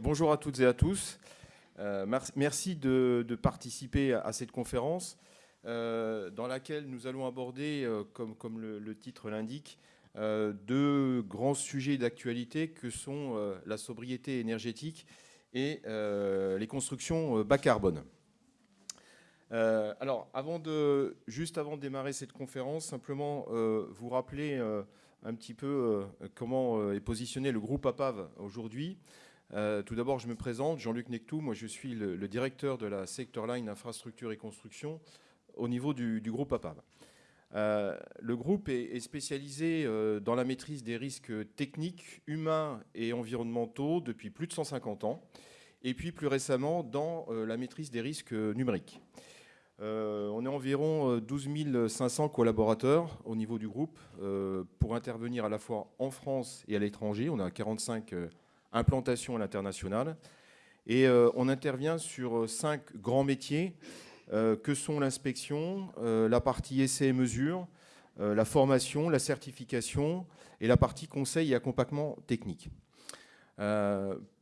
Bonjour à toutes et à tous. Euh, merci de, participer à cette conférence euh, dans laquelle nous allons aborder, euh, comme, le, titre l'indique, deux grands sujets d'actualité que sont la sobriété énergétique et les constructions bas carbone. alors, juste avant de démarrer cette conférence, simplement vous rappeler un petit peu comment est positionné le groupe APAV aujourd'hui. Euh, tout d'abord, je me présente, Jean-Luc Nectou, moi je suis le, directeur de la Sector Line Infrastructure et Construction au niveau du, groupe APAV. Euh, le groupe est, spécialisé euh, dans la maîtrise des risques techniques, humains et environnementaux depuis plus de 150 ans, et puis plus récemment dans la maîtrise des risques numériques. On est environ 12 500 collaborateurs au niveau du groupe pour intervenir à la fois en France et à l'étranger. On a 45 implantation à l'international. Et euh, on intervient sur euh, cinq grands métiers euh, que sont l'inspection, la partie essai et mesure, la formation, la certification et la partie conseil et accompagnement technique.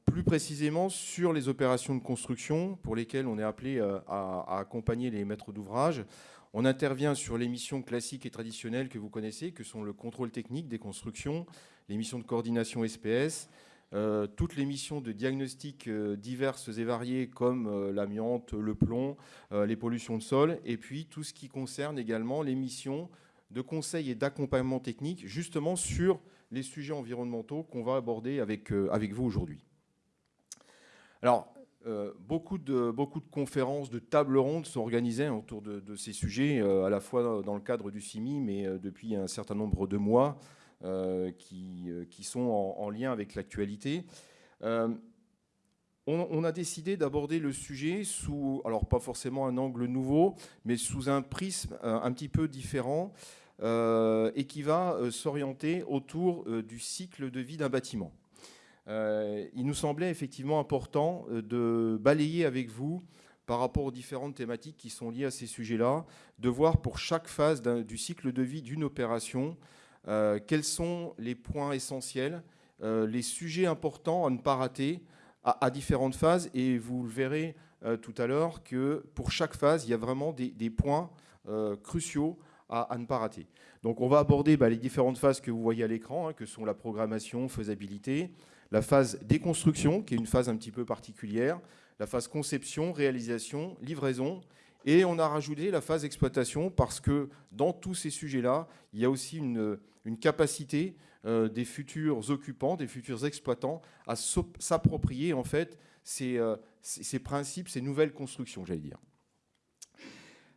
Plus précisément sur les opérations de construction pour lesquelles on est appelé à, accompagner les maîtres d'ouvrage. On intervient sur les missions classiques et traditionnelles que vous connaissez, que sont le contrôle technique des constructions, les missions de coordination SPS, euh, toutes les missions de diagnostic euh, diverses et variées comme euh, l'amiante, le plomb, les pollutions de sol, et puis tout ce qui concerne également les missions de conseil et d'accompagnement technique, justement sur les sujets environnementaux qu'on va aborder avec vous aujourd'hui. Alors, beaucoup, de, beaucoup de conférences, de tables rondes sont organisées autour de, ces sujets, à la fois dans le cadre du CIMI, mais depuis un certain nombre de mois. Euh, qui, euh, sont en, lien avec l'actualité. Euh, on, a décidé d'aborder le sujet sous, alors pas forcément un angle nouveau, mais sous un prisme un petit peu différent et qui va s'orienter autour du cycle de vie d'un bâtiment. Il nous semblait effectivement important de balayer avec vous par rapport aux différentes thématiques qui sont liées à ces sujets-là, de voir pour chaque phase du cycle de vie d'une opération euh, quels sont les points essentiels, euh, les sujets importants à ne pas rater à, différentes phases. Et vous le verrez euh, tout à l'heure que pour chaque phase, il y a vraiment des, points cruciaux à, ne pas rater. Donc on va aborder bah, les différentes phases que vous voyez à l'écran, hein, que sont la programmation, faisabilité, la phase déconstruction, qui est une phase un petit peu particulière, la phase conception, réalisation, livraison, et on a rajouté la phase exploitation parce que dans tous ces sujets-là, il y a aussi une, capacité euh, des futurs occupants, des futurs exploitants à s'approprier en fait euh, ces, principes, ces nouvelles constructions, j'allais dire.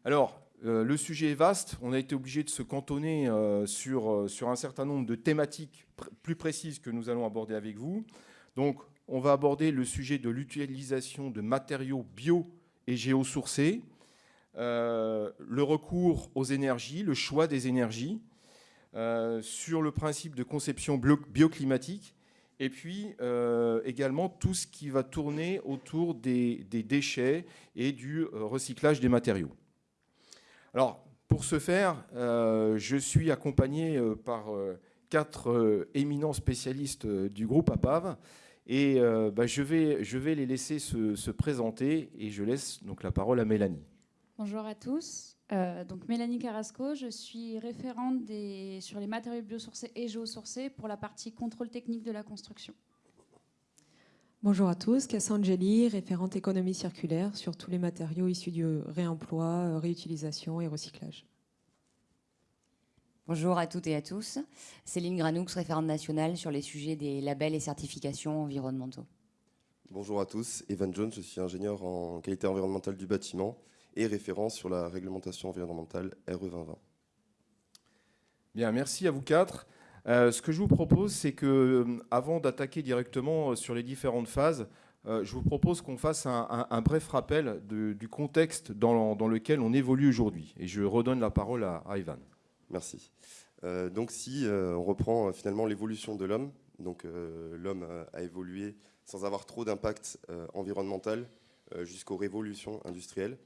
Alors, euh, le sujet est vaste. On a été obligé de se cantonner sur, sur un certain nombre de thématiques plus précises que nous allons aborder avec vous. Donc, on va aborder le sujet de l'utilisation de matériaux bio et géosourcés, euh, le recours aux énergies, le choix des énergies, euh, sur le principe de conception bioclimatique, et puis euh, également tout ce qui va tourner autour des, déchets et du recyclage des matériaux. Alors, pour ce faire, je suis accompagné par quatre éminents spécialistes du groupe APAV, et bah, je, vais, les laisser se, se présenter, et je laisse donc la parole à Mélanie. Bonjour à tous. Euh, donc Mélanie Carrasco, je suis référente sur les matériaux biosourcés et géosourcés pour la partie contrôle technique de la construction. Bonjour à tous, Cassandra référente économie circulaire sur tous les matériaux issus du réemploi, réutilisation et recyclage. Bonjour à toutes et à tous, Céline Granoux, référente nationale sur les sujets des labels et certifications environnementaux. Bonjour à tous, Evan Jones, je suis ingénieur en qualité environnementale du bâtiment et référence sur la réglementation environnementale RE 2020. Bien, merci à vous quatre. Euh, ce que je vous propose, c'est que, euh, avant d'attaquer directement euh, sur les différentes phases, je vous propose qu'on fasse un, bref rappel du contexte dans, lequel on évolue aujourd'hui. Et je redonne la parole à, Ivan. Merci. donc, si on reprend finalement l'évolution de l'homme, donc l'homme a évolué sans avoir trop d'impact environnemental jusqu'aux révolutions industrielles.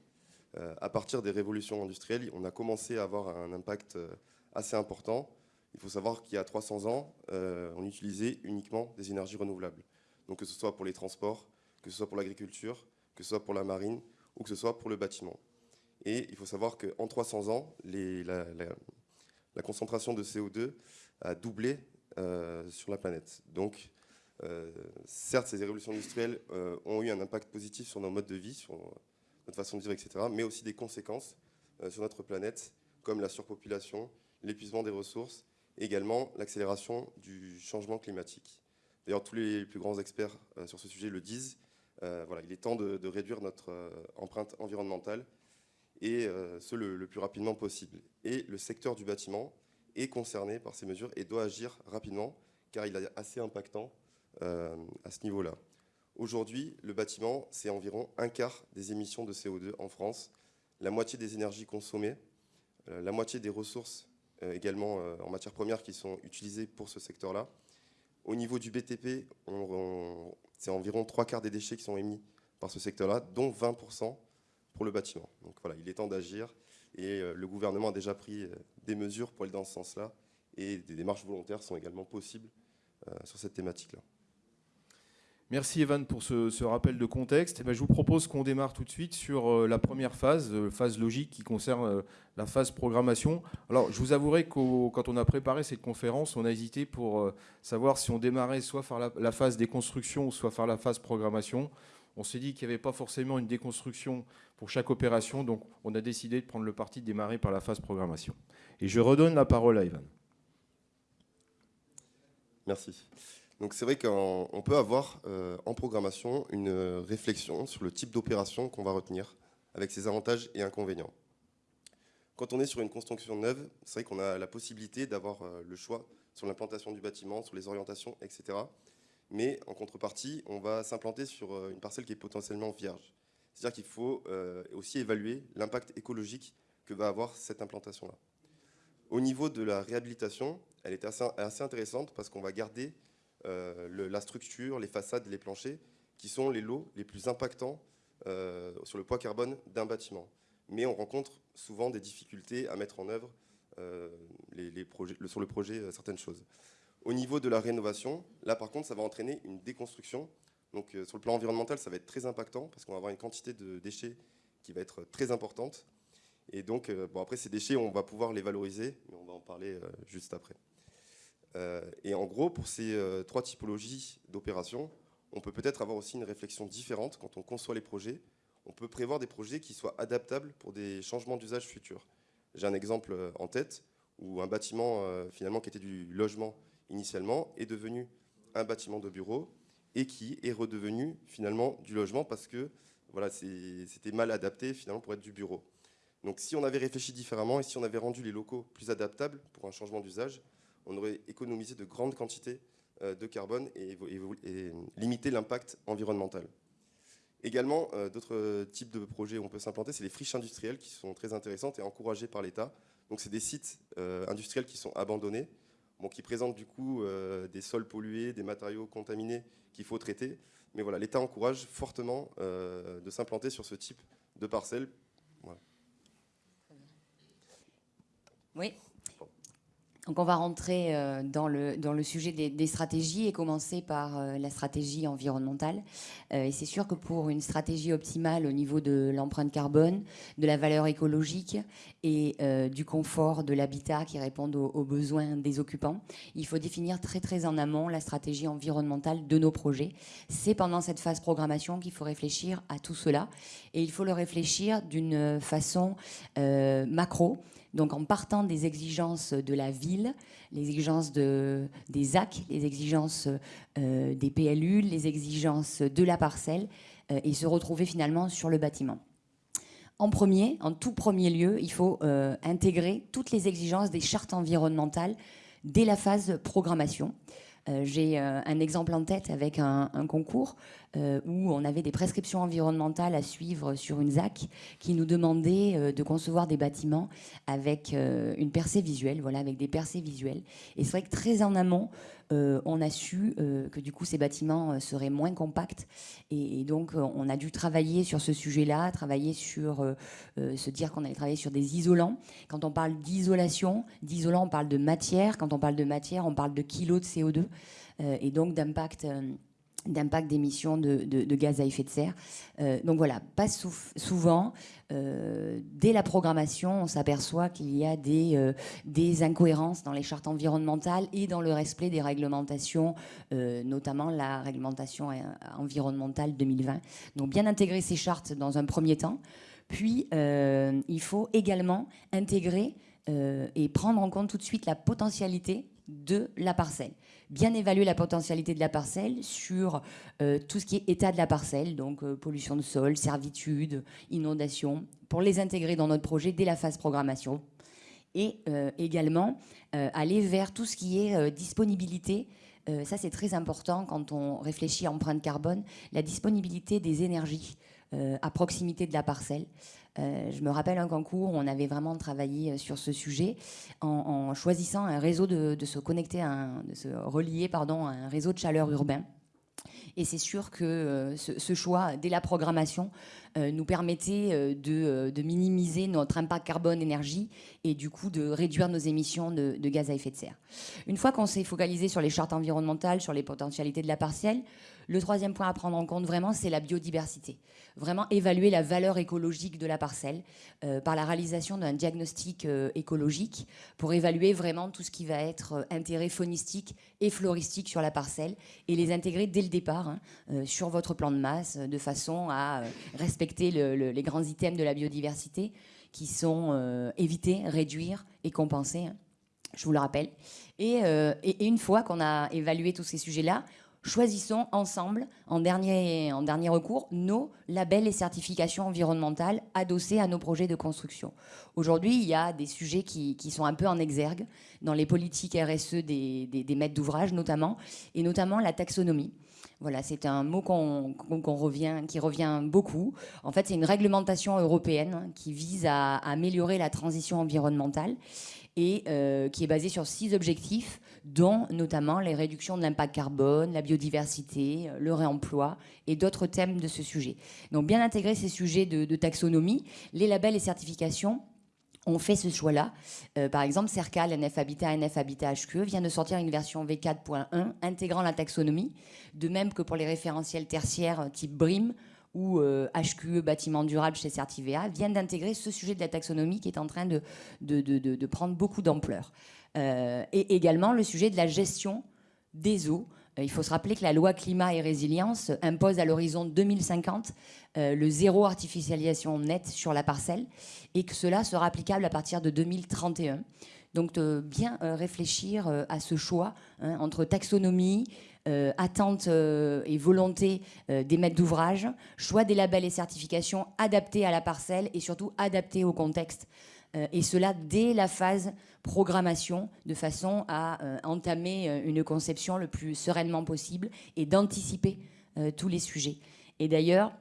À partir des révolutions industrielles, on a commencé à avoir un impact assez important, il faut savoir qu'il y a 300 ans, on utilisait uniquement des énergies renouvelables. Donc que ce soit pour les transports, que ce soit pour l'agriculture, que ce soit pour la marine ou que ce soit pour le bâtiment. Et il faut savoir qu'en 300 ans, la, concentration de CO2 a doublé euh, sur la planète. Donc, euh, certes, ces révolutions industrielles euh, ont eu un impact positif sur nos modes de vie, sur notre façon de vivre, etc., mais aussi des conséquences sur notre planète, comme la surpopulation, l'épuisement des ressources, également l'accélération du changement climatique. D'ailleurs, tous les plus grands experts sur ce sujet le disent, voilà, il est temps de, réduire notre empreinte environnementale et ce le, plus rapidement possible. Et le secteur du bâtiment est concerné par ces mesures et doit agir rapidement car il est assez impactant euh, à ce niveau-là. Aujourd'hui, le bâtiment, c'est environ un quart des émissions de CO2 en France, la moitié des énergies consommées, euh, la moitié des ressources euh, également en matières premières qui sont utilisées pour ce secteur-là. Au niveau du BTP, c'est environ trois quarts des déchets qui sont émis par ce secteur-là, dont 20% pour le bâtiment. Donc voilà, il est temps d'agir et le gouvernement a déjà pris des mesures pour aller dans ce sens-là et des démarches volontaires sont également possibles euh, sur cette thématique-là. Merci Evan pour ce, rappel de contexte. Eh ben, je vous propose qu'on démarre tout de suite sur euh, la première phase, euh, phase logique qui concerne la phase programmation. Alors je vous avouerai que quand on a préparé cette conférence, on a hésité pour savoir si on démarrait soit par la, la phase déconstruction, soit par la phase programmation. On s'est dit qu'il n'y avait pas forcément une déconstruction pour chaque opération, donc on a décidé de prendre le parti de démarrer par la phase programmation. Et je redonne la parole à Ivan. Merci. Donc c'est vrai qu'on peut avoir euh, en programmation une réflexion sur le type d'opération qu'on va retenir, avec ses avantages et inconvénients. Quand on est sur une construction neuve, c'est vrai qu'on a la possibilité d'avoir euh, le choix sur l'implantation du bâtiment, sur les orientations, etc mais en contrepartie, on va s'implanter sur euh, une parcelle qui est potentiellement vierge. C'est-à-dire qu'il faut euh, aussi évaluer l'impact écologique que va avoir cette implantation-là. Au niveau de la réhabilitation, elle est assez, intéressante parce qu'on va garder euh, la structure, les façades, les planchers, qui sont les lots les plus impactants sur le poids carbone d'un bâtiment. Mais on rencontre souvent des difficultés à mettre en œuvre sur le projet certaines choses. Au niveau de la rénovation, là par contre, ça va entraîner une déconstruction. Donc euh, sur le plan environnemental, ça va être très impactant parce qu'on va avoir une quantité de déchets qui va être très importante. Et donc, euh, bon, après ces déchets, on va pouvoir les valoriser, mais on va en parler euh, juste après. Et en gros, pour ces trois typologies d'opérations, on peut peut-être avoir aussi une réflexion différente quand on conçoit les projets. On peut prévoir des projets qui soient adaptables pour des changements d'usage futurs. J'ai un exemple en tête où un bâtiment finalement qui était du logement initialement est devenu un bâtiment de bureau et qui est redevenu finalement du logement parce que voilà, c'était mal adapté finalement pour être du bureau. Donc si on avait réfléchi différemment et si on avait rendu les locaux plus adaptables pour un changement d'usage, on aurait économisé de grandes quantités euh, de carbone et, limité l'impact environnemental. Également, euh, d'autres types de projets où on peut s'implanter, c'est les friches industrielles qui sont très intéressantes et encouragées par l'État. Donc c'est des sites euh, industriels qui sont abandonnés qui présente du coup des sols pollués, des matériaux contaminés qu'il faut traiter. Mais voilà, l'État encourage fortement de s'implanter sur ce type de parcelles. Oui. Donc on va rentrer euh, dans le, dans le sujet des, stratégies et commencer par euh, la stratégie environnementale. Euh, et c'est sûr que pour une stratégie optimale au niveau de l'empreinte carbone, de la valeur écologique et du confort de l'habitat qui répondent aux, besoins des occupants, il faut définir très très en amont la stratégie environnementale de nos projets. C'est pendant cette phase programmation qu'il faut réfléchir à tout cela. Et il faut le réfléchir d'une façon macro donc en partant des exigences de la ville, les exigences de, des AC, les exigences euh, des PLU, les exigences de la parcelle, euh, et se retrouver finalement sur le bâtiment. En premier, en tout premier lieu, il faut euh, intégrer toutes les exigences des chartes environnementales dès la phase programmation. J'ai un exemple en tête avec un, concours euh, où on avait des prescriptions environnementales à suivre sur une ZAC qui nous demandait de concevoir des bâtiments avec une percée visuelle, voilà, avec des percées visuelles. Et c'est vrai que très en amont, on a su que du coup ces bâtiments seraient moins compacts et, donc on a dû travailler sur ce sujet-là, travailler sur se dire qu'on allait travailler sur des isolants. Quand on parle d'isolation, d'isolant, on parle de matière. Quand on parle de matière, on parle de kilos de CO2 et donc d'impact d'impact d'émissions de, gaz à effet de serre. Euh, donc voilà, pas souvent, euh, dès la programmation, on s'aperçoit qu'il y a des, euh, des, incohérences dans les chartes environnementales et dans le respect des réglementations, notamment la réglementation environnementale 2020. Donc bien intégrer ces chartes dans un premier temps, puis il faut également intégrer et prendre en compte tout de suite la potentialité de la parcelle bien évaluer la potentialité de la parcelle sur euh, tout ce qui est état de la parcelle, donc euh, pollution de sol, servitude, inondation, pour les intégrer dans notre projet dès la phase programmation. Et euh, également aller vers tout ce qui est disponibilité. ça, c'est très important quand on réfléchit à empreinte carbone, la disponibilité des énergies à proximité de la parcelle. Euh, je me rappelle un concours où on avait vraiment travaillé euh, sur ce sujet en, choisissant un réseau de, se connecter, de se relier pardon, à un réseau de chaleur urbain. Et c'est sûr que euh, ce, choix, dès la programmation, nous permettait de, minimiser notre impact carbone-énergie et du coup de réduire nos émissions de, de gaz à effet de serre. Une fois qu'on s'est focalisé sur les chartes environnementales, sur les potentialités de la parcelle, le troisième point à prendre en compte vraiment, c'est la biodiversité. Vraiment évaluer la valeur écologique de la parcelle euh, par la réalisation d'un diagnostic euh, écologique pour évaluer vraiment tout ce qui va être euh, intérêt faunistique et floristique sur la parcelle et les intégrer dès le départ hein, sur votre plan de masse de façon à respecter les grands items de la biodiversité qui sont éviter, réduire et compenser. Hein, je vous le rappelle. et une fois qu'on a évalué tous ces sujets-là, choisissons ensemble, en dernier, recours, nos labels et certifications environnementales adossés à nos projets de construction. Aujourd'hui, il y a des sujets qui, sont un peu en exergue dans les politiques RSE des, maîtres d'ouvrage notamment, et notamment la taxonomie. Voilà, c'est un mot revient, qui revient beaucoup. En fait, c'est une réglementation européenne qui vise à, améliorer la transition environnementale et euh, qui est basée sur six objectifs dont notamment les réductions de l'impact carbone, la biodiversité, le réemploi et d'autres thèmes de ce sujet. Donc bien intégrer ces sujets de, taxonomie, les labels et certifications ont fait ce choix-là. Euh, par exemple, CERCAL, NF Habitat, NF Habitat HQE vient de sortir une version V4.1 intégrant la taxonomie, de même que pour les référentiels tertiaires type BRIM ou HQE bâtiment durable chez Certivea, viennent d'intégrer ce sujet de la taxonomie qui est en train de, prendre beaucoup d'ampleur. Euh, et également le sujet de la gestion des eaux. Euh, il faut se rappeler que la loi climat et résilience impose à l'horizon 2050 euh, le zéro artificialisation nette sur la parcelle et que cela sera applicable à partir de 2031. Donc bien réfléchir à ce choix hein, entre taxonomie, attente et volonté des maîtres d'ouvrage, choix des labels et certifications adaptés à la parcelle et surtout adaptés au contexte euh, et cela dès la phase programmation, de façon à euh, entamer euh, une conception le plus sereinement possible et d'anticiper tous les sujets. Et d'ailleurs,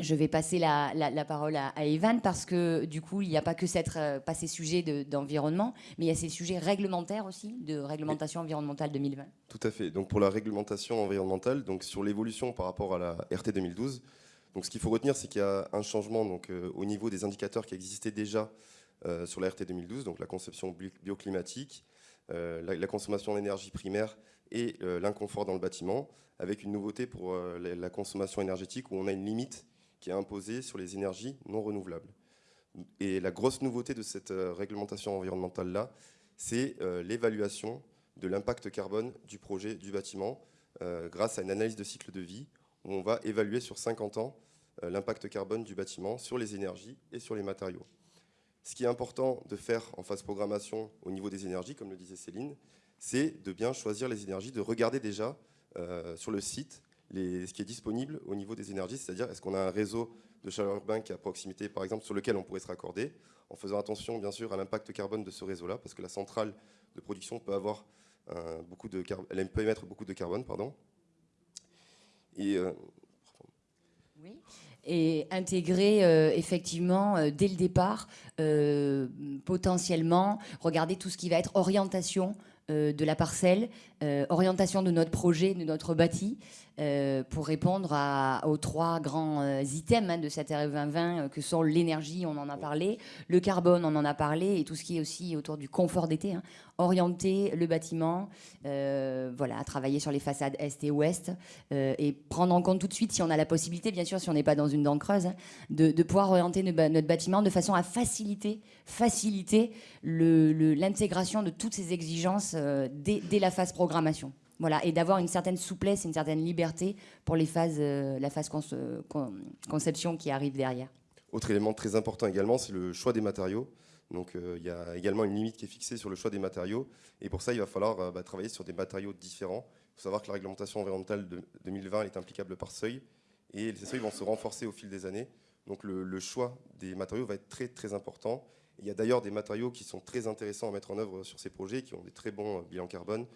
je vais passer la, parole à, Evan parce que du coup, il n'y a pas que pas ces sujets d'environnement, mais il y a ces sujets réglementaires aussi, de réglementation environnementale 2020. Tout à fait. Donc pour la réglementation environnementale, donc sur l'évolution par rapport à la RT 2012, donc ce qu'il faut retenir, c'est qu'il y a un changement donc, au niveau des indicateurs qui existaient déjà euh, sur la RT 2012, donc la conception bioclimatique, euh, la, consommation d'énergie primaire et euh, l'inconfort dans le bâtiment, avec une nouveauté pour la, consommation énergétique où on a une limite qui est imposée sur les énergies non renouvelables. Et la grosse nouveauté de cette réglementation environnementale-là, c'est l'évaluation de l'impact carbone du projet du bâtiment grâce à une analyse de cycle de vie où on va évaluer sur 50 ans l'impact carbone du bâtiment sur les énergies et sur les matériaux. Ce qui est important de faire en phase programmation au niveau des énergies, comme le disait Céline, c'est de bien choisir les énergies, de regarder déjà euh, sur le site ce qui est disponible au niveau des énergies, c'est-à-dire est-ce qu'on a un réseau de chaleur urbain qui est à proximité, par exemple, sur lequel on pourrait se raccorder, en faisant attention, bien sûr, à l'impact carbone de ce réseau-là, parce que la centrale de production peut avoir beaucoup de elle peut émettre beaucoup de carbone, pardon. Et euh, intégrer euh, effectivement euh, dès le départ, euh, potentiellement, regarder tout ce qui va être orientation de la parcelle, orientation de notre projet, de notre bâti, euh, pour répondre aux trois grands euh, items hein, de cette RE 2020 euh, que sont l'énergie, on en a parlé, le carbone, on en a parlé, et tout ce qui est aussi autour du confort d'été. Hein. orienter le bâtiment, voilà, travailler sur les façades est et ouest, et prendre en compte tout de suite, si on a la possibilité, bien sûr, si on n'est pas dans une dent creuse, hein, de, pouvoir orienter notre bâtiment de façon à faciliter, faciliter l'intégration de toutes ces exigences dès la phase programmation. Voilà, et d'avoir une certaine souplesse, une certaine liberté pour les phases, euh, la phase conception qui arrive derrière. Autre élément très important également, c'est le choix des matériaux. Donc euh, il y a également une limite qui est fixée sur le choix des matériaux. Et pour ça, il va falloir euh, bah, travailler sur des matériaux différents. Il faut savoir que la réglementation environnementale de 2020 est applicable par seuil. Et ces seuils vont se renforcer au fil des années. Donc le, le choix des matériaux va être très très important. Il y a d'ailleurs des matériaux qui sont très intéressants à mettre en œuvre sur ces projets, qui ont des très bons bilans carbone.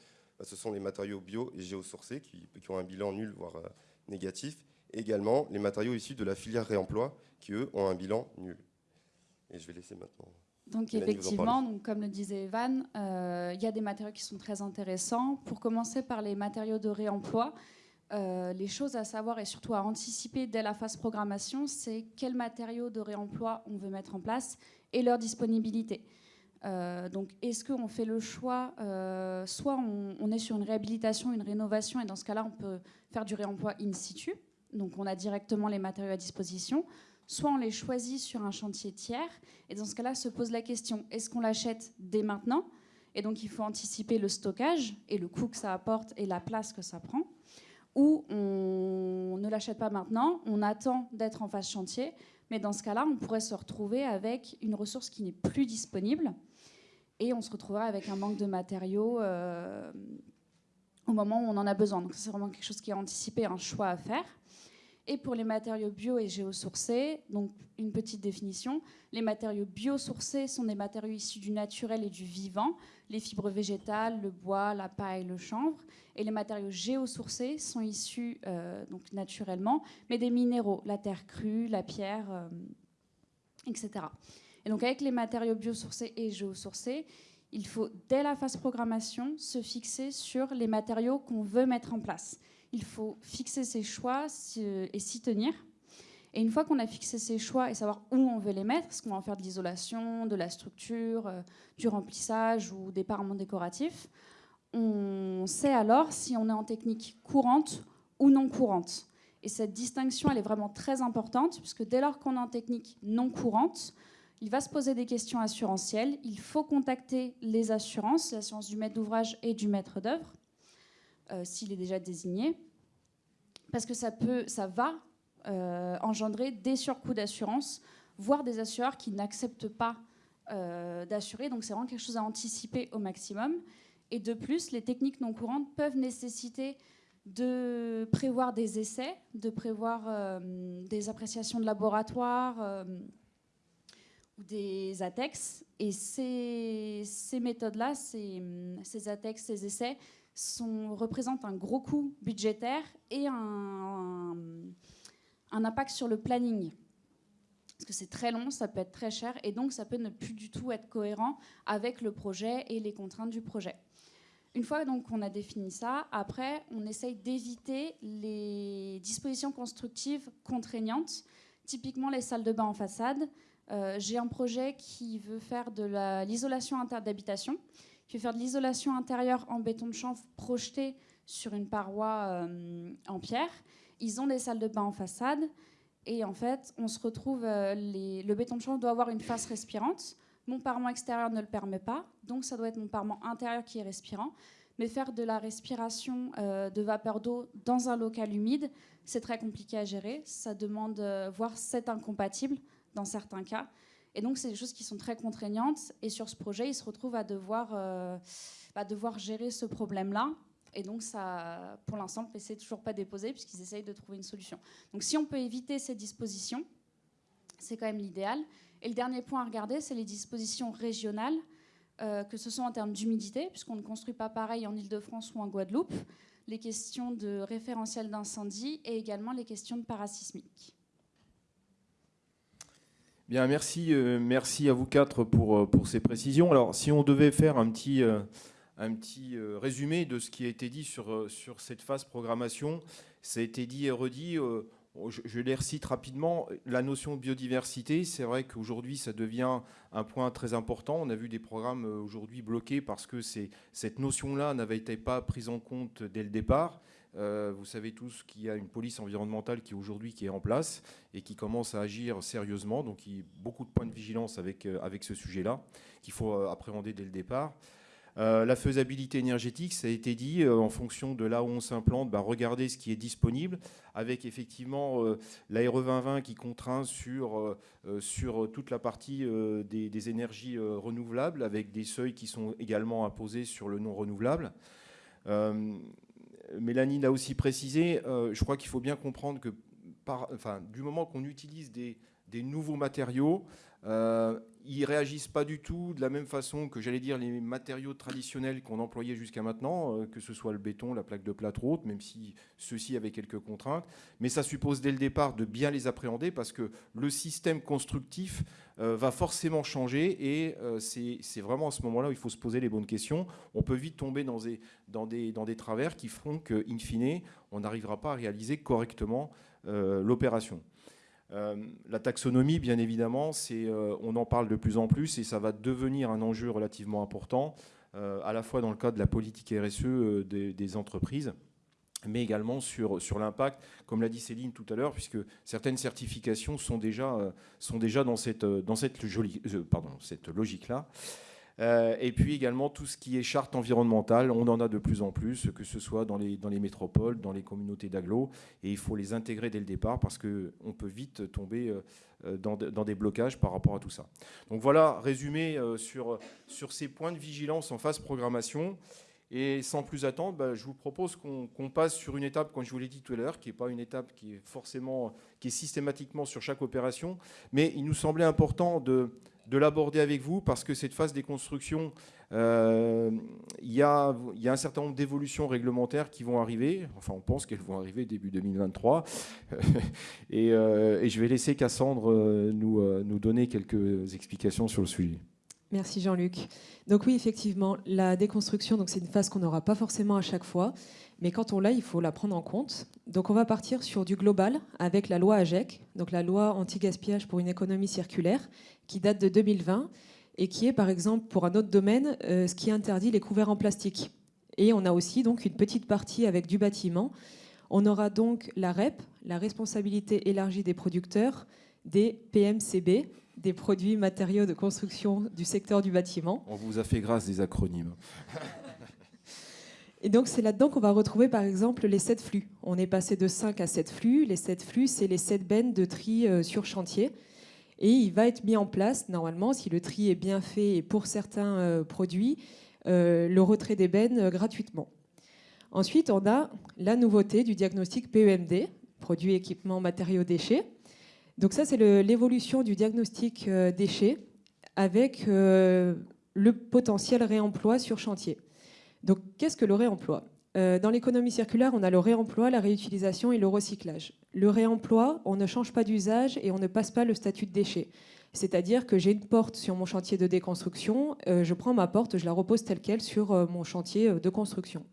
Bah, ce sont les matériaux bio et géosourcés qui, ont un bilan nul, voire euh, négatif. également les matériaux issus de la filière réemploi qui, eux, ont un bilan nul. Et je vais laisser maintenant. Donc effectivement, donc, comme le disait Evan, euh, il y a des matériaux qui sont très intéressants. Pour commencer par les matériaux de réemploi, euh, les choses à savoir et surtout à anticiper dès la phase programmation, c'est quels matériaux de réemploi on veut mettre en place et leur disponibilité. Euh, donc, est-ce qu'on fait le choix, euh, soit on, est sur une réhabilitation, une rénovation, et dans ce cas-là, on peut faire du réemploi in situ, donc on a directement les matériaux à disposition, soit on les choisit sur un chantier tiers, et dans ce cas-là, se pose la question, est-ce qu'on l'achète dès maintenant? Et donc, il faut anticiper le stockage et le coût que ça apporte et la place que ça prend, ou on ne l'achète pas maintenant, on attend d'être en phase chantier, mais dans ce cas-là, on pourrait se retrouver avec une ressource qui n'est plus disponible et on se retrouvera avec un manque de matériaux euh, au moment où on en a besoin. Donc c'est vraiment quelque chose qui est anticipé, un choix à faire. Et pour les matériaux bio et géosourcés, donc une petite définition, les matériaux biosourcés sont des matériaux issus du naturel et du vivant, les fibres végétales, le bois, la paille, le chanvre. Et les matériaux géosourcés sont issus euh, donc naturellement, mais des minéraux, la terre crue, la pierre, euh, etc. Et donc avec les matériaux biosourcés et géosourcés, il faut, dès la phase programmation, se fixer sur les matériaux qu'on veut mettre en place. Il faut fixer ses choix et s'y tenir. Et une fois qu'on a fixé ses choix et savoir où on veut les mettre, est-ce qu'on va en faire de l'isolation, de la structure, euh, du remplissage ou des parements décoratifs, on sait alors si on est en technique courante ou non courante. Et cette distinction, elle est vraiment très importante, puisque dès lors qu'on est en technique non courante, il va se poser des questions assurantielles. Il faut contacter les assurances, l'assurance du maître d'ouvrage et du maître d'œuvre, euh, s'il est déjà désigné, parce que ça, peut, ça va euh, engendrer des surcoûts d'assurance, voire des assureurs qui n'acceptent pas euh, d'assurer. Donc c'est vraiment quelque chose à anticiper au maximum. Et de plus, les techniques non courantes peuvent nécessiter de prévoir des essais, de prévoir des appréciations de laboratoire des ATEX. Et ces, méthodes-là, ces, ces, ATEX, ces essais, représentent un gros coût budgétaire et un, impact sur le planning. Parce que c'est très long, ça peut être très cher, et donc ça peut ne plus du tout être cohérent avec le projet et les contraintes du projet. Une fois qu'on a défini ça, après, on essaye d'éviter les dispositions constructives contraignantes, typiquement les salles de bain en façade, euh, j'ai un projet qui veut faire de l'isolation d'habitation, qui veut faire de l'isolation intérieure en béton de chanvre projeté sur une paroi euh, en pierre. Ils ont des salles de bain en façade. Et en fait, on se retrouve, euh, le béton de chanvre doit avoir une face respirante. Mon parement extérieur ne le permet pas, donc ça doit être mon parement intérieur qui est respirant. Mais faire de la respiration de vapeur d'eau dans un local humide, c'est très compliqué à gérer. Ça demande, voire c'est incompatible dans certains cas. Et donc, c'est des choses qui sont très contraignantes. Et sur ce projet, ils se retrouvent à devoir, euh, bah, devoir gérer ce problème-là. Et donc, ça, pour l'instant, le n'est toujours pas déposé puisqu'ils essayent de trouver une solution. Donc, si on peut éviter ces dispositions, c'est quand même l'idéal. Et le dernier point à regarder, c'est les dispositions régionales, euh, que ce soit en termes d'humidité, puisqu'on ne construit pas pareil en Ile-de-France ou en Guadeloupe. les questions de référentiel d'incendie et également les questions de parasismique. Bien, merci, euh, merci à vous quatre pour, euh, pour ces précisions. Alors, si on devait faire un petit, euh, un petit résumé de ce qui a été dit sur, sur cette phase programmation, ça a été dit et redit. Je, les recite rapidement. La notion de biodiversité, c'est vrai qu'aujourd'hui, ça devient un point très important. On a vu des programmes aujourd'hui bloqués parce que cette notion-là n'avait été pas prise en compte dès le départ. Euh, vous savez tous qu'il y a une police environnementale qui aujourd'hui qui est en place et qui commence à agir sérieusement. Donc il y a beaucoup de points de vigilance avec, euh, avec ce sujet-là qu'il faut euh, appréhender dès le départ. la faisabilité énergétique, ça a été dit, en fonction de là où on s'implante, bah, regardez ce qui est disponible, avec effectivement RE 2020 qui contraint sur, sur toute la partie des, des, énergies renouvelables, avec des seuils qui sont également imposés sur le non renouvelable. Mélanie l'a aussi précisé, euh, je crois qu'il faut bien comprendre que du moment qu'on utilise des, nouveaux matériaux, euh, ils réagissent pas du tout de la même façon que j'allais dire les matériaux traditionnels qu'on employait jusqu'à maintenant, euh, que ce soit le béton, la plaque de plâtre ou autre, même si ceux-ci avaient quelques contraintes. Mais ça suppose dès le départ de bien les appréhender parce que le système constructif euh, va forcément changer et euh, c'est vraiment à ce moment-là où il faut se poser les bonnes questions. On peut vite tomber dans des travers qui feront qu'in fine, on n'arrivera pas à réaliser correctement l'opération. Euh, la taxonomie, bien évidemment, euh, on en parle de plus en plus et ça va devenir un enjeu relativement important, euh, à la fois dans le cadre de la politique RSE des, entreprises, mais également sur, sur l'impact, comme l'a dit Céline tout à l'heure, puisque certaines certifications sont déjà, sont déjà dans cette, dans cette logique-là. Euh, et puis également tout ce qui est charte environnementale, on en a de plus en plus, que ce soit dans les, dans les métropoles, dans les communautés d'agglo, et il faut les intégrer dès le départ parce qu'on peut vite tomber euh, dans, dans, des blocages par rapport à tout ça. Donc voilà, résumé euh, sur, sur ces points de vigilance en phase programmation. Et sans plus attendre, bah, je vous propose qu'on passe sur une étape, comme je vous l'ai dit tout à l'heure, qui n'est pas une étape qui est forcément, qui est systématiquement sur chaque opération, mais il nous semblait important de, de l'aborder avec vous parce que cette phase des constructions, euh, il y, a, un certain nombre d'évolutions réglementaires qui vont arriver. Enfin, on pense qu'elles vont arriver début 2023. Euh, et, je vais laisser Cassandre euh, nous, donner quelques explications sur le sujet. Merci Jean-Luc. Donc oui, effectivement, la déconstruction, donc c'est une phase qu'on n'aura pas forcément à chaque fois, mais quand on l'a, il faut la prendre en compte. Donc on va partir sur du global avec la loi AGEC, donc la loi anti-gaspillage pour une économie circulaire, qui date de 2020 et qui est par exemple pour un autre domaine euh, ce qui interdit les couverts en plastique. Et on a aussi donc une petite partie avec du bâtiment. On aura donc la REP, la responsabilité élargie des producteurs, des PMCB, des produits matériaux de construction du secteur du bâtiment. On vous a fait grâce des acronymes. Et donc c'est là-dedans qu'on va retrouver par exemple les 7 flux. On est passé de 5 à 7 flux. Les 7 flux, c'est les 7 bennes de tri euh, sur chantier. Et il va être mis en place, normalement, si le tri est bien fait et pour certains euh, produits, euh, le retrait des bennes gratuitement. Ensuite, on a la nouveauté du diagnostic PEMD, produits, équipements, matériaux, déchets. Donc ça, c'est l'évolution du diagnostic déchets avec le potentiel réemploi sur chantier. Donc, qu'est-ce que le réemploi? euh, Dans l'économie circulaire, on a le réemploi, la réutilisation et le recyclage. Le réemploi, on ne change pas d'usage et on ne passe pas le statut de déchet. C'est-à-dire que j'ai une porte sur mon chantier de déconstruction, euh, je prends ma porte, je la repose telle qu'elle sur euh, mon chantier de construction.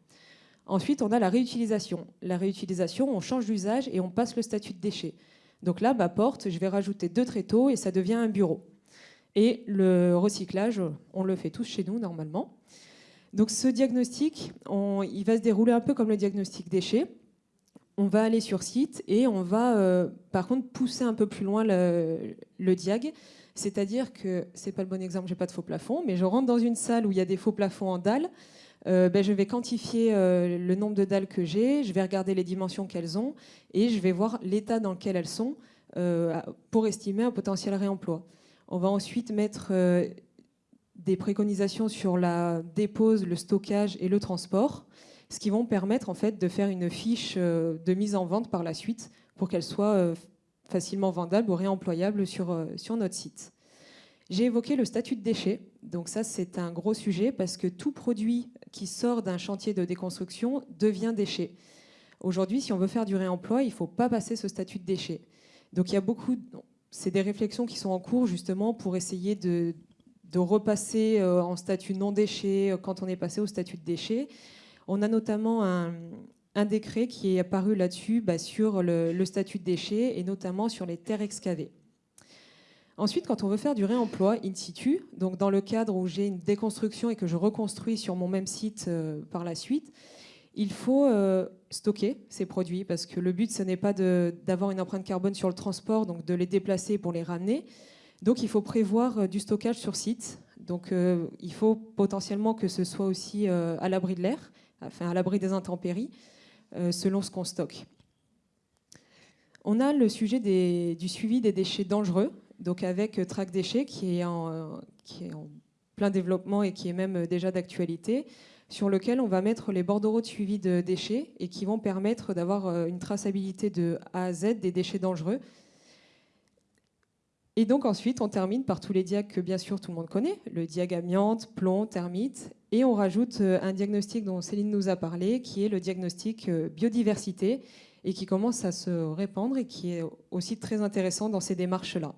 Ensuite, on a la réutilisation. La réutilisation, on change d'usage et on passe le statut de déchet. Donc là, ma porte, je vais rajouter deux tréteaux et ça devient un bureau. Et le recyclage, on le fait tous chez nous normalement. Donc ce diagnostic, il va se dérouler un peu comme le diagnostic déchets. On va aller sur site et on va euh, par contre pousser un peu plus loin le, diag. C'est-à-dire que, c'est pas le bon exemple, j'ai pas de faux plafond, mais je rentre dans une salle où il y a des faux plafonds en dalles, euh, ben, je vais quantifier euh, le nombre de dalles que j'ai, je vais regarder les dimensions qu'elles ont et je vais voir l'état dans lequel elles sont pour estimer un potentiel réemploi. On va ensuite mettre des préconisations sur la dépose, le stockage et le transport, ce qui vont permettre en fait de faire une fiche euh, de mise en vente par la suite pour qu'elle soit euh, facilement vendable ou réemployable sur, euh, sur notre site. J'ai évoqué le statut de déchet. Donc ça, c'est un gros sujet parce que tout produit qui sort d'un chantier de déconstruction devient déchet. Aujourd'hui, si on veut faire du réemploi, il ne faut pas passer ce statut de déchet. Donc il y a beaucoup, c'est des réflexions qui sont en cours justement pour essayer de, repasser euh, en statut non déchet euh, quand on est passé au statut de déchet. On a notamment un, décret qui est apparu là-dessus bah, sur le, statut de déchet et notamment sur les terres excavées. Ensuite, quand on veut faire du réemploi in situ, donc dans le cadre où j'ai une déconstruction et que je reconstruis sur mon même site euh, par la suite, il faut stocker ces produits parce que le but, ce n'est pas d'avoir une empreinte carbone sur le transport, donc de les déplacer pour les ramener. Donc il faut prévoir euh, du stockage sur site. Donc il faut potentiellement que ce soit aussi à l'abri de l'air, enfin à l'abri des intempéries, selon ce qu'on stocke. On a le sujet du suivi des déchets dangereux donc avec euh, Track Déchets qui est, en, euh, qui est en plein développement et qui est même euh, déjà d'actualité, sur lequel on va mettre les bordereaux de suivi de déchets et qui vont permettre d'avoir une traçabilité de A à Z des déchets dangereux. Et donc ensuite, on termine par tous les diags que bien sûr tout le monde connaît, le diag amiante, plomb, thermite, et on rajoute un diagnostic dont Céline nous a parlé, qui est le diagnostic biodiversité, et qui commence à se répandre et qui est aussi très intéressant dans ces démarches-là.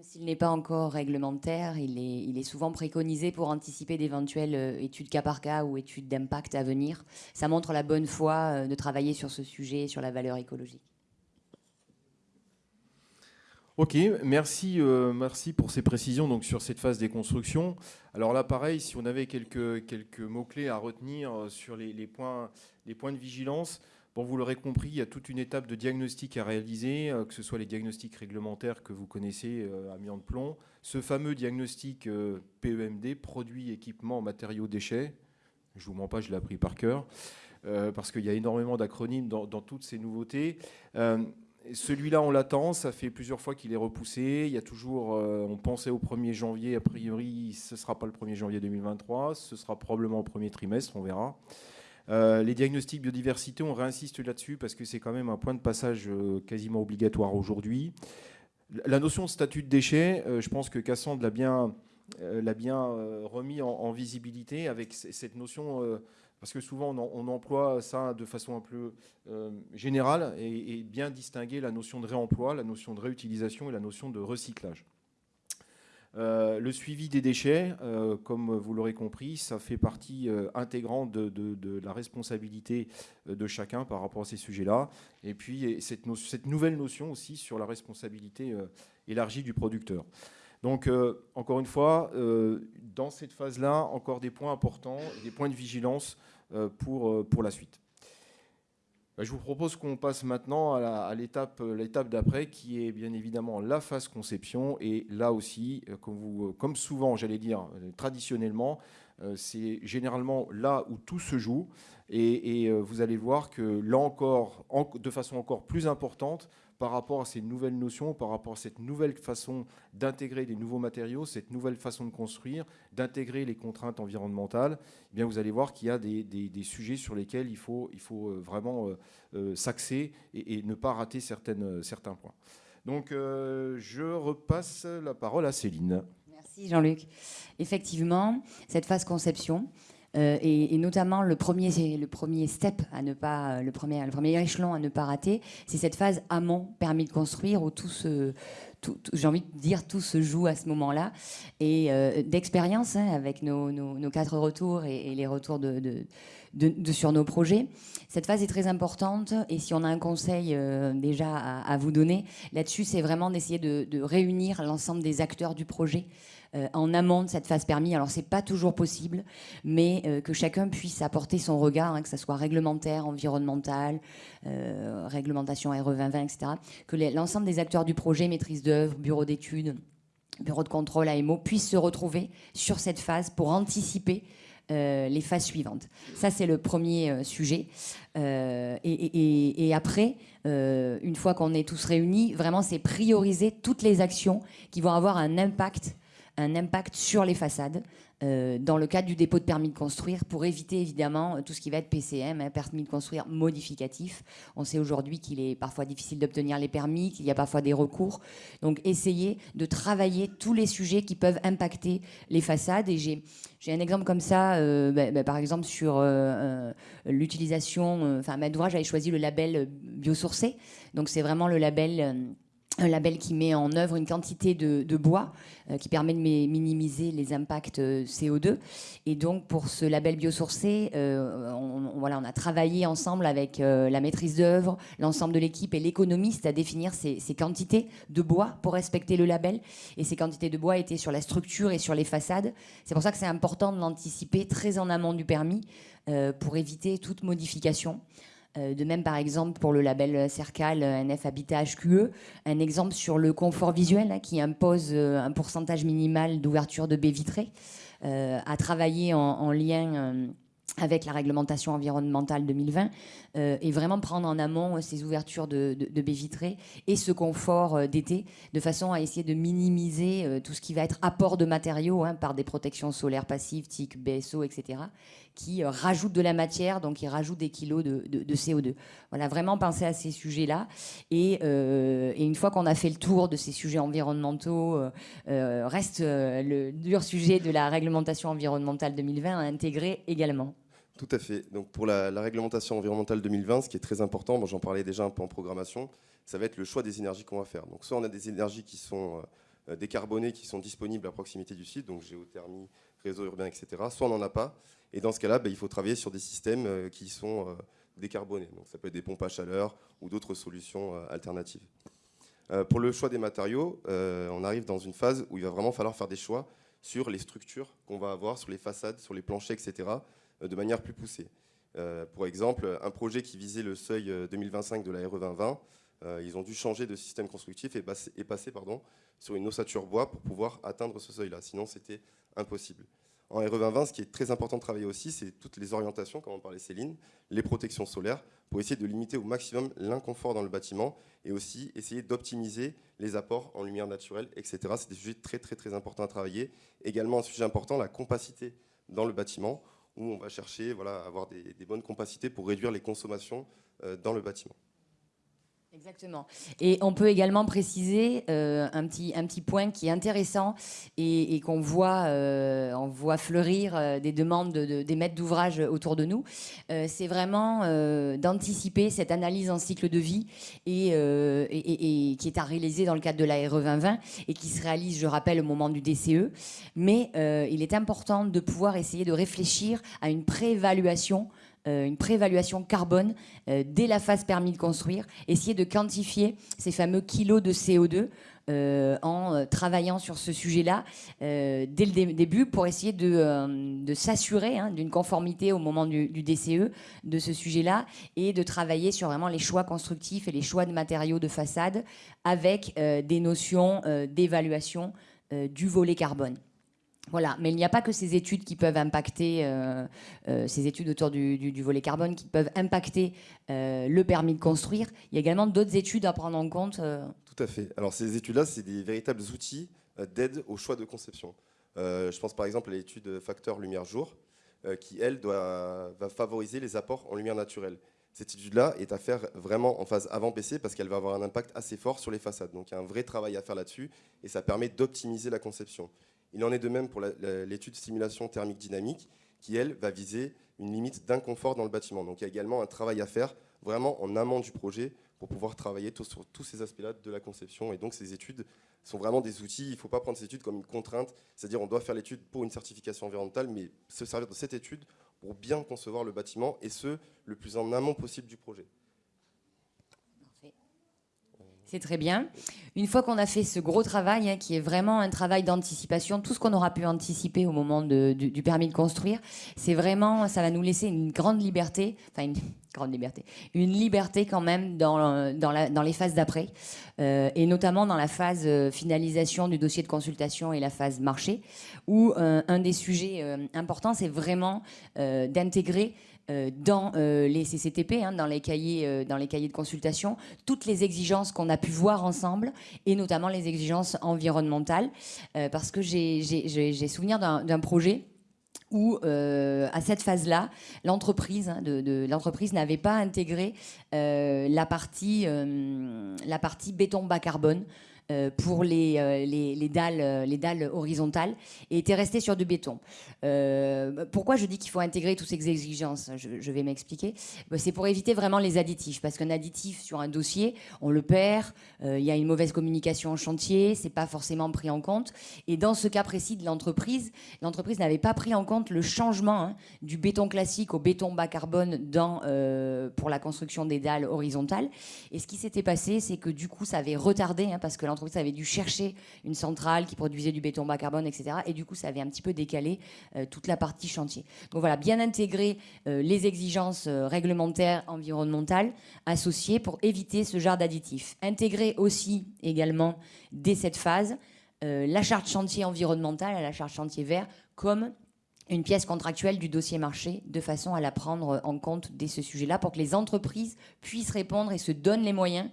S'il n'est pas encore réglementaire, il est, souvent préconisé pour anticiper d'éventuelles euh, études cas par cas ou études d'impact à venir. Ça montre la bonne foi euh, de travailler sur ce sujet, sur la valeur écologique. Ok, merci, euh, merci pour ces précisions donc, sur cette phase des constructions. Alors là, pareil, si on avait quelques, quelques mots-clés à retenir sur les, points, les points de vigilance, Bon, vous l'aurez compris, il y a toute une étape de diagnostic à réaliser, euh, que ce soit les diagnostics réglementaires que vous connaissez, euh, amiante plomb, ce fameux diagnostic euh, PEMD, produits, équipements, matériaux, déchets. Je vous mens pas, je l'ai appris par cœur, parce qu'il y a énormément d'acronymes dans, toutes ces nouveautés. Celui-là, on l'attend, ça fait plusieurs fois qu'il est repoussé. Il y a toujours, on pensait au 1er janvier, a priori, ce ne sera pas le 1er janvier 2023, ce sera probablement au premier trimestre, on verra. Euh, les diagnostics biodiversité, on réinsiste là-dessus parce que c'est quand même un point de passage euh, quasiment obligatoire aujourd'hui. La notion de statut de déchet, euh, je pense que Cassandre l'a bien, l'a bien remis en, visibilité avec cette notion, parce que souvent on, emploie ça de façon un peu générale et, bien distinguer la notion de réemploi, la notion de réutilisation et la notion de recyclage. Euh, le suivi des déchets, euh, comme vous l'aurez compris, ça fait partie euh, intégrante de, la responsabilité de chacun par rapport à ces sujets-là. Et puis cette, cette, nouvelle notion aussi sur la responsabilité élargie du producteur. Donc, encore une fois, dans cette phase-là, encore des points importants, des points de vigilance pour, pour la suite. Bah, je vous propose qu'on passe maintenant à l'étape d'après, qui est bien évidemment la phase conception. Et là aussi, euh, comme, vous, euh, comme souvent, j'allais dire euh, traditionnellement, c'est généralement là où tout se joue. Et, vous allez voir que là encore, de façon encore plus importante, par rapport à ces nouvelles notions, par rapport à cette nouvelle façon d'intégrer des nouveaux matériaux, cette nouvelle façon de construire, d'intégrer les contraintes environnementales, eh bien vous allez voir qu'il y a des, sujets sur lesquels il faut, euh, vraiment euh, euh, s'axer et, ne pas rater certains points. Donc je repasse la parole à Céline. Merci Jean-Luc. Effectivement, cette phase conception, euh, et, notamment le premier, le premier step à ne pas, le premier, le premier échelon à ne pas rater, c'est cette phase amont permis de construire où tout se, j'ai envie de dire tout se joue à ce moment-là et euh, d'expérience hein, avec nos, quatre retours et, les retours de, sur nos projets. Cette phase est très importante et si on a un conseil euh, déjà à, vous donner là-dessus, c'est vraiment d'essayer de, réunir l'ensemble des acteurs du projet en amont de cette phase permis. Alors, c'est pas toujours possible, mais euh, que chacun puisse apporter son regard, hein, que ce soit réglementaire, environnemental, euh, réglementation RE 2020, etc. Que l'ensemble des acteurs du projet, maîtrise d'œuvre, bureau d'études, bureau de contrôle, AMO, puissent se retrouver sur cette phase pour anticiper les phases suivantes. Ça, c'est le premier sujet. et, et, après, une fois qu'on est tous réunis, vraiment, c'est prioriser toutes les actions qui vont avoir un impact un impact sur les façades euh, dans le cadre du dépôt de permis de construire pour éviter évidemment tout ce qui va être PCM, hein, permis de construire modificatif. On sait aujourd'hui qu'il est parfois difficile d'obtenir les permis, qu'il y a parfois des recours. Donc essayer de travailler tous les sujets qui peuvent impacter les façades. Et j'ai un exemple comme ça, euh, bah, bah, par exemple sur euh, l'utilisation, enfin maître d'ouvrage avait choisi le label biosourcé. Donc c'est vraiment le label un label qui met en œuvre une quantité de, bois euh, qui permet de minimiser les impacts euh, CO2. Et donc, pour ce label biosourcé, euh, on, voilà, on a travaillé ensemble avec la maîtrise d'œuvre, l'ensemble de l'équipe et l'économiste à définir ces, quantités de bois pour respecter le label. Et ces quantités de bois étaient sur la structure et sur les façades. C'est pour ça que c'est important de l'anticiper très en amont du permis pour éviter toute modification. Euh, de même, par exemple, pour le label CERCAL NF Habitat HQE, un exemple sur le confort visuel hein, qui impose euh, un pourcentage minimal d'ouverture de baies vitrées, euh, à travailler en, lien avec la réglementation environnementale 2020 et vraiment prendre en amont ces ouvertures de, baies vitrées et ce confort d'été de façon à essayer de minimiser tout ce qui va être apport de matériaux hein, par des protections solaires passives, TIC, BSO, etc qui euh, rajoute de la matière, donc qui rajoute des kilos de, CO2. Voilà, vraiment penser à ces sujets-là. Euh, et, une fois qu'on a fait le tour de ces sujets environnementaux, euh, reste le dur sujet de la réglementation environnementale 2020 à intégrer également. Tout à fait. Donc pour la, réglementation environnementale 2020, ce qui est très important, moi j'en parlais déjà un peu en programmation, ça va être le choix des énergies qu'on va faire. Donc soit on a des énergies qui sont décarbonées, qui sont disponibles à proximité du site, donc géothermie, réseau urbain, etc. Soit on n'en a pas. Et dans ce cas-là, bah, il faut travailler sur des systèmes euh, qui sont euh, décarbonés. Donc ça peut être des pompes à chaleur ou d'autres solutions euh, alternatives. pour le choix des matériaux, on arrive dans une phase où il va vraiment falloir faire des choix sur les structures qu'on va avoir, sur les façades, sur les planchers, etc., de manière plus poussée. pour exemple, un projet qui visait le seuil 2025 de la RE 2020, ils ont dû changer de système constructif et, passer, sur une ossature bois pour pouvoir atteindre ce seuil-là. Sinon, c'était impossible. En RE 2020, ce qui est très important de travailler aussi, c'est toutes les orientations, comme on parlait Céline, les protections solaires, pour essayer de limiter au maximum l'inconfort dans le bâtiment et aussi essayer d'optimiser les apports en lumière naturelle, etc. C'est des sujets très très très importants à travailler. Également un sujet important, la compacité dans le bâtiment, où on va chercher voilà, à avoir des, bonnes compacités pour réduire les consommations euh, dans le bâtiment. Exactement. Et on peut également préciser euh, un, petit, un petit point qui est intéressant et, qu'on voit, euh, voit fleurir euh, des demandes des maîtres d'ouvrage autour de nous. c'est vraiment d'anticiper cette analyse en cycle de vie et, qui est à réaliser dans le cadre de la RE 2020 et qui se réalise, je rappelle, au moment du DCE. Mais il est important de pouvoir essayer de réfléchir à une préévaluation une préévaluation carbone euh, dès la phase permis de construire, essayer de quantifier ces fameux kilos de CO2 euh, en travaillant sur ce sujet-là dès le début pour essayer de, s'assurer hein, d'une conformité au moment du, du DCE de ce sujet-là et de travailler sur vraiment les choix constructifs et les choix de matériaux de façade avec des notions d'évaluation du volet carbone. Voilà, mais il n'y a pas que ces études qui peuvent impacter, euh, euh, ces études autour du, volet carbone qui peuvent impacter euh, le permis de construire. Il y a également d'autres études à prendre en compte. Tout à fait. Alors ces études-là, c'est des véritables outils d'aide au choix de conception. je pense par exemple à l'étude facteur lumière-jour, qui, elle, doit, va favoriser les apports en lumière naturelle. Cette étude-là est à faire vraiment en phase avant PC parce qu'elle va avoir un impact assez fort sur les façades. Donc il y a un vrai travail à faire là-dessus et ça permet d'optimiser la conception. Il en est de même pour l'étude simulation thermique dynamique, qui, elle, va viser une limite d'inconfort dans le bâtiment. Donc il y a également un travail à faire vraiment en amont du projet pour pouvoir travailler sur tous ces aspects-là de la conception. Et donc ces études sont vraiment des outils, il ne faut pas prendre ces études comme une contrainte, c'est-à-dire on doit faire l'étude pour une certification environnementale, mais se servir de cette étude pour bien concevoir le bâtiment, et ce, le plus en amont possible du projet. C'est très bien. Une fois qu'on a fait ce gros travail, hein, qui est vraiment un travail d'anticipation, tout ce qu'on aura pu anticiper au moment du, permis de construire, c'est vraiment, ça va nous laisser une grande liberté, enfin grande liberté, une liberté quand même dans, dans, les phases d'après, euh, et notamment dans la phase euh, finalisation du dossier de consultation et la phase marché, où euh, un des sujets importants, c'est vraiment d'intégrer dans les CCTP, hein, dans, les cahiers, dans les cahiers de consultation, toutes les exigences qu'on a pu voir ensemble, et notamment les exigences environnementales, parce que j'ai souvenir d'un projet où, euh, à cette phase-là, l'entreprise hein, de, n'avait pas intégré euh, la, partie, euh, la partie béton bas carbone euh, pour les, euh, les, les, dalles, euh, les dalles horizontales et était resté sur du béton. pourquoi je dis qu'il faut intégrer toutes ces exigences je, vais m'expliquer. Bah, c'est pour éviter vraiment les additifs, parce qu'un additif sur un dossier, on le perd, il y a une mauvaise communication en chantier, c'est pas forcément pris en compte. Et dans ce cas précis de l'entreprise, l'entreprise n'avait pas pris en compte le changement hein, du béton classique au béton bas carbone dans, pour la construction des dalles horizontales. Et ce qui s'était passé, c'est que du coup, ça avait retardé, hein, parce que l'entreprise avait dû chercher une centrale qui produisait du béton bas carbone, etc. Et du coup, ça avait un petit peu décalé euh, toute la partie chantier. Donc voilà, bien intégrer euh, les exigences euh, réglementaires environnementales associées pour éviter ce genre d'additifs. Intégrer aussi également dès cette phase la charte chantier environnementale à la charte chantier vert comme une pièce contractuelle du dossier marché de façon à la prendre en compte dès ce sujet-là pour que les entreprises puissent répondre et se donnent les moyens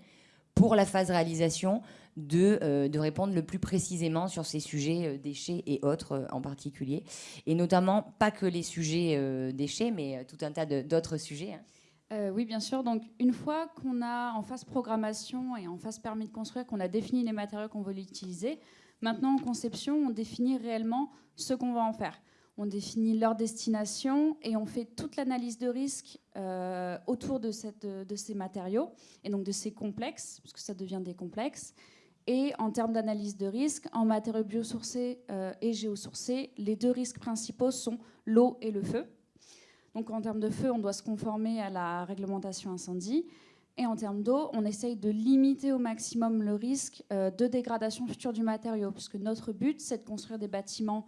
pour la phase réalisation euh, de, répondre le plus précisément sur ces sujets euh, déchets et autres euh, en particulier. Et notamment, pas que les sujets déchets, mais tout un tas d'autres sujets. Hein. oui, bien sûr. Donc, une fois qu'on a en phase programmation et en phase permis de construire, qu'on a défini les matériaux qu'on veut utiliser, maintenant en conception, on définit réellement ce qu'on va en faire. On définit leur destination et on fait toute l'analyse de risque autour de, de, ces matériaux et donc de ces complexes, puisque ça devient des complexes. Et en termes d'analyse de risque, en matériaux biosourcés euh, et géosourcés, les deux risques principaux sont l'eau et le feu. Donc en termes de feu, on doit se conformer à la réglementation incendie. Et en termes d'eau, on essaye de limiter au maximum le risque euh, de dégradation future du matériau, puisque notre but, c'est de construire des bâtiments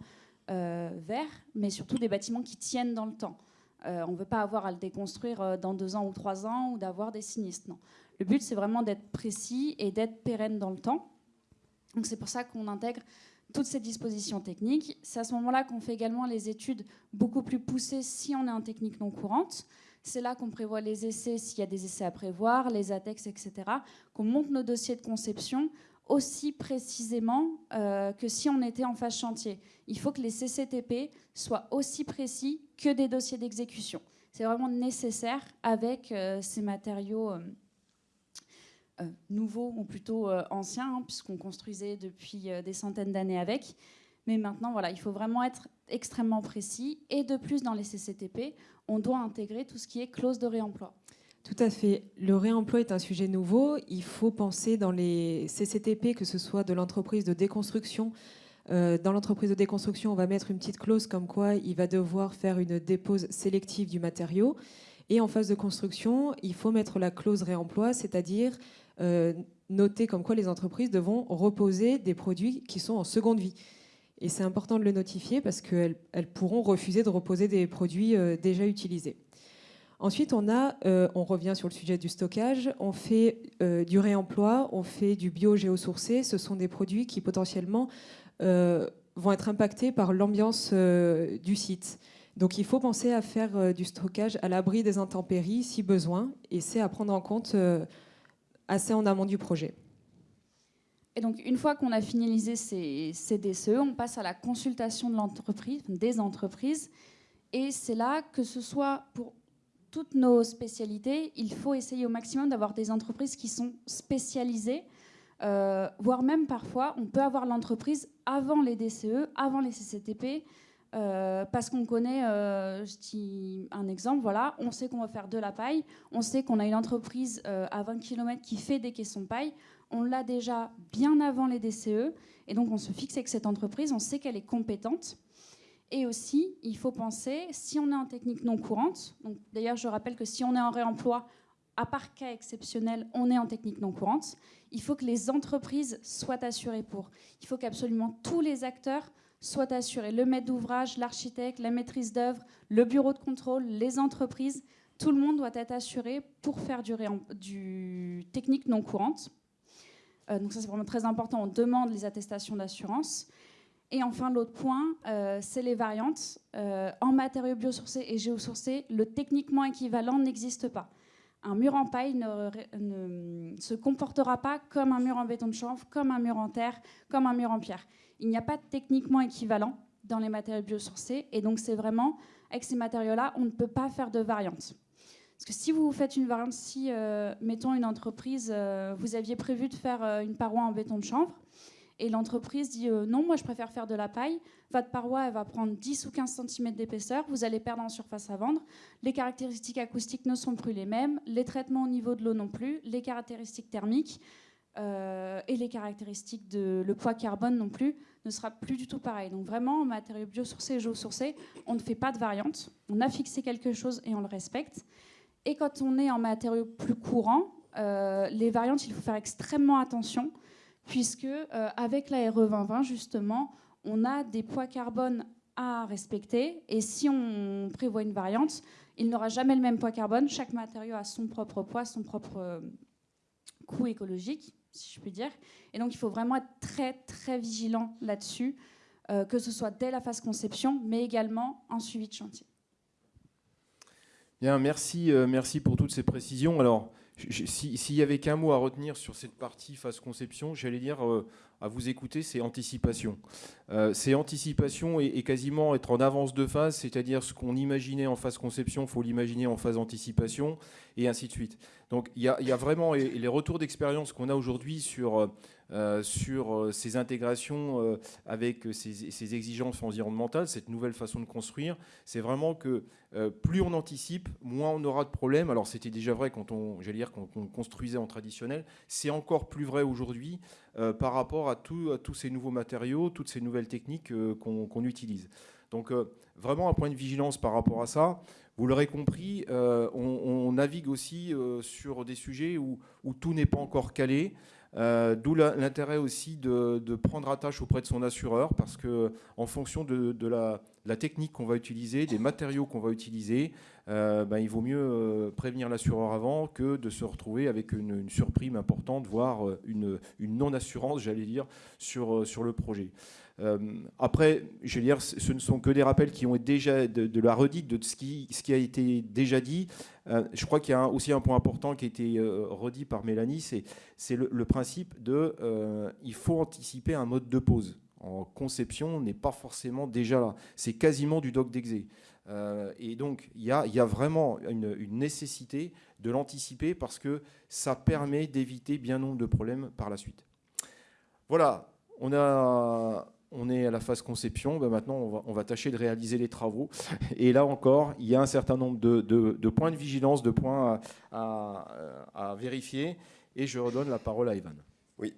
euh, verts, mais surtout des bâtiments qui tiennent dans le temps. on ne veut pas avoir à le déconstruire dans deux ans ou trois ans ou d'avoir des sinistres. Non. Le but, c'est vraiment d'être précis et d'être pérenne dans le temps. Donc c'est pour ça qu'on intègre toutes ces dispositions techniques. C'est à ce moment-là qu'on fait également les études beaucoup plus poussées si on est en technique non courante. C'est là qu'on prévoit les essais s'il y a des essais à prévoir, les ATEX, etc. Qu'on monte nos dossiers de conception aussi précisément euh, que si on était en phase chantier. Il faut que les CCTP soient aussi précis que des dossiers d'exécution. C'est vraiment nécessaire avec euh, ces matériaux. Euh, euh, nouveau ou plutôt euh, ancien, hein, puisqu'on construisait depuis euh, des centaines d'années avec. Mais maintenant, voilà, il faut vraiment être extrêmement précis. Et de plus, dans les CCTP, on doit intégrer tout ce qui est clause de réemploi. Tout à fait. Le réemploi est un sujet nouveau. Il faut penser dans les CCTP, que ce soit de l'entreprise de déconstruction. dans l'entreprise de déconstruction, on va mettre une petite clause comme quoi il va devoir faire une dépose sélective du matériau. Et en phase de construction, il faut mettre la clause réemploi, c'est-à-dire noter comme quoi les entreprises devront reposer des produits qui sont en seconde vie. Et c'est important de le notifier parce qu'elles elles pourront refuser de reposer des produits euh, déjà utilisés. Ensuite, on, a, euh, on revient sur le sujet du stockage, on fait du réemploi, on fait du bio-géosourcé. Ce sont des produits qui potentiellement vont être impactés par l'ambiance du site. Donc il faut penser à faire du stockage à l'abri des intempéries si besoin, et c'est à prendre en compte assez en amont du projet. Et donc, une fois qu'on a finalisé ces, DCE, on passe à la consultation de l'entreprise, des entreprises. Et c'est là que ce soit pour toutes nos spécialités, il faut essayer au maximum d'avoir des entreprises qui sont spécialisées, euh, voire même parfois, on peut avoir l'entreprise avant les DCE, avant les CCTP, euh, parce qu'on connaît, euh, je dis un exemple, voilà, on sait qu'on va faire de la paille, on sait qu'on a une entreprise euh, à 20 km qui fait des caissons paille, on l'a déjà bien avant les DCE, et donc on se fixe avec cette entreprise, on sait qu'elle est compétente. Et aussi, il faut penser, si on est en technique non courante, d'ailleurs je rappelle que si on est en réemploi, à part cas exceptionnel, on est en technique non courante, il faut que les entreprises soient assurées pour. Il faut qu'absolument tous les acteurs soit assuré. Le maître d'ouvrage, l'architecte, la maîtrise d'œuvre, le bureau de contrôle, les entreprises, tout le monde doit être assuré pour faire du, technique non courante. Euh, donc ça c'est vraiment très important, on demande les attestations d'assurance. Et enfin, l'autre point, euh, c'est les variantes. Euh, en matériaux biosourcés et géosourcés, le techniquement équivalent n'existe pas. Un mur en paille ne, se comportera pas comme un mur en béton de chanvre, comme un mur en terre, comme un mur en pierre. Il n'y a pas techniquement équivalent dans les matériaux biosourcés. Et donc, c'est vraiment, avec ces matériaux-là, on ne peut pas faire de variantes. Parce que si vous faites une variante, si, euh, mettons, une entreprise, euh, vous aviez prévu de faire euh, une paroi en béton de chanvre, et l'entreprise dit non, moi je préfère faire de la paille, votre paroi elle va prendre 10 ou 15 cm d'épaisseur, vous allez perdre en surface à vendre, les caractéristiques acoustiques ne sont plus les mêmes, les traitements au niveau de l'eau non plus, les caractéristiques thermiques et les caractéristiques de le poids carbone non plus ne sera plus du tout pareil. Donc vraiment, en matériaux biosourcés et géosourcés, on ne fait pas de variante, on a fixé quelque chose et on le respecte. Et quand on est en matériaux plus courants, euh, les variantes, il faut faire extrêmement attention, puisque euh, avec la RE 2020, justement, on a des poids carbone à respecter. Et si on prévoit une variante, il n'aura jamais le même poids carbone. Chaque matériau a son propre poids, son propre euh, coût écologique, si je puis dire. Et donc, il faut vraiment être très, très vigilant là-dessus, que ce soit dès la phase conception, mais également en suivi de chantier merci, euh, merci pour toutes ces précisions. Alors, s'il y avait qu'un mot à retenir sur cette partie phase conception, j'allais dire, euh, à vous écouter, c'est anticipation. Euh, c'est anticipation et, quasiment être en avance de phase, c'est-à-dire ce qu'on imaginait en phase conception, il faut l'imaginer en phase anticipation, et ainsi de suite. Donc il y, a, vraiment les retours d'expérience qu'on a aujourd'hui sur euh, sur euh, ces intégrations euh, avec ces, exigences environnementales, cette nouvelle façon de construire, c'est vraiment que plus on anticipe, moins on aura de problèmes. Alors c'était déjà vrai quand on, dire, quand on construisait en traditionnel, c'est encore plus vrai aujourd'hui par rapport à, tous ces nouveaux matériaux, toutes ces nouvelles techniques qu'on utilise. Donc vraiment un point de vigilance par rapport à ça. Vous l'aurez compris, on, navigue aussi sur des sujets où tout n'est pas encore calé. Euh, d'où l'intérêt aussi de, prendre attache auprès de son assureur, parce que en fonction de, la, technique qu'on va utiliser, des matériaux qu'on va utiliser, euh, ben, il vaut mieux euh, prévenir l'assureur avant que de se retrouver avec une, surprime importante, voire une, non-assurance, j'allais dire, sur, le projet. Euh, après, je veux dire, ce ne sont que des rappels qui ont déjà de, la redite de ce qui, a été déjà dit. Euh, je crois qu'il y a aussi un point important qui a été euh, redit par Mélanie, c'est le, principe de il faut anticiper un mode de pause. En conception, n'est pas forcément déjà là. C'est quasiment du doc d'exé. et donc, il y a, vraiment une, nécessité de l'anticiper parce que ça permet d'éviter bien nombre de problèmes par la suite. Voilà, on est à la phase conception, ben maintenant on va, tâcher de réaliser les travaux. Et là encore, il y a un certain nombre de, points de vigilance, de points à, vérifier. Et je redonne la parole à Ivan. Oui,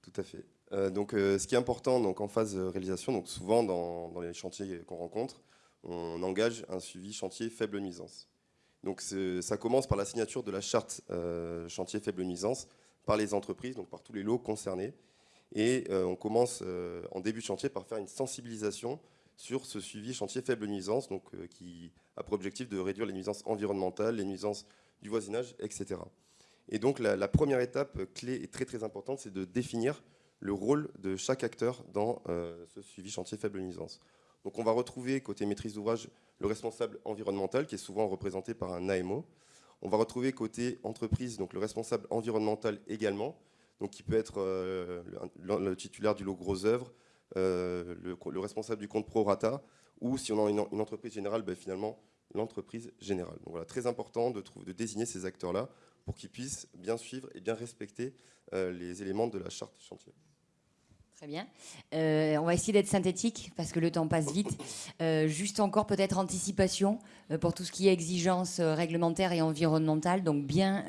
tout à fait. Euh, donc, euh, ce qui est important donc, en phase de réalisation, donc souvent dans, les chantiers qu'on rencontre, on engage un suivi chantier faible nuisance. Donc ça commence par la signature de la charte euh, chantier faible nuisance par les entreprises, donc par tous les lots concernés. Et euh, on commence euh, en début de chantier par faire une sensibilisation sur ce suivi chantier faible nuisance, donc, euh, qui a pour objectif de réduire les nuisances environnementales, les nuisances du voisinage, etc. Et donc la, première étape clé et très très importante, c'est de définir le rôle de chaque acteur dans ce suivi chantier faible nuisance. Donc on va retrouver côté maîtrise d'ouvrage le responsable environnemental qui est souvent représenté par un AMO. On va retrouver côté entreprise donc le responsable environnemental également donc qui peut être euh, le, titulaire du lot gros œuvre, euh, le, responsable du compte pro rata, ou si on a une, entreprise générale, ben, finalement l'entreprise générale. Donc voilà, très important de, de désigner ces acteurs-là pour qu'ils puissent bien suivre et bien respecter euh, les éléments de la charte chantier. Très bien. Euh, on va essayer d'être synthétique parce que le temps passe vite. Euh, juste encore peut-être anticipation euh, pour tout ce qui est exigence réglementaire et environnementale. Donc bien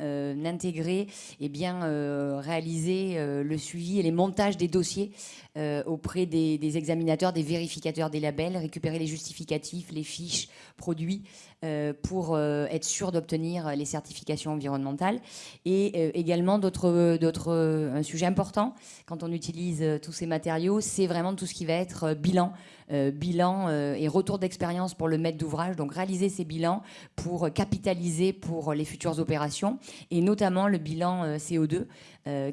intégrer et bien réaliser le suivi et les montages des dossiers auprès des, examinateurs, des vérificateurs des labels, récupérer les justificatifs, les fiches produits pour être sûr d'obtenir les certifications environnementales. Et également d'autres, un sujet important quand on utilise tout ces matériaux, c'est vraiment tout ce qui va être bilan, bilan et retour d'expérience pour le maître d'ouvrage. Donc réaliser ces bilans pour capitaliser pour les futures opérations et notamment le bilan CO2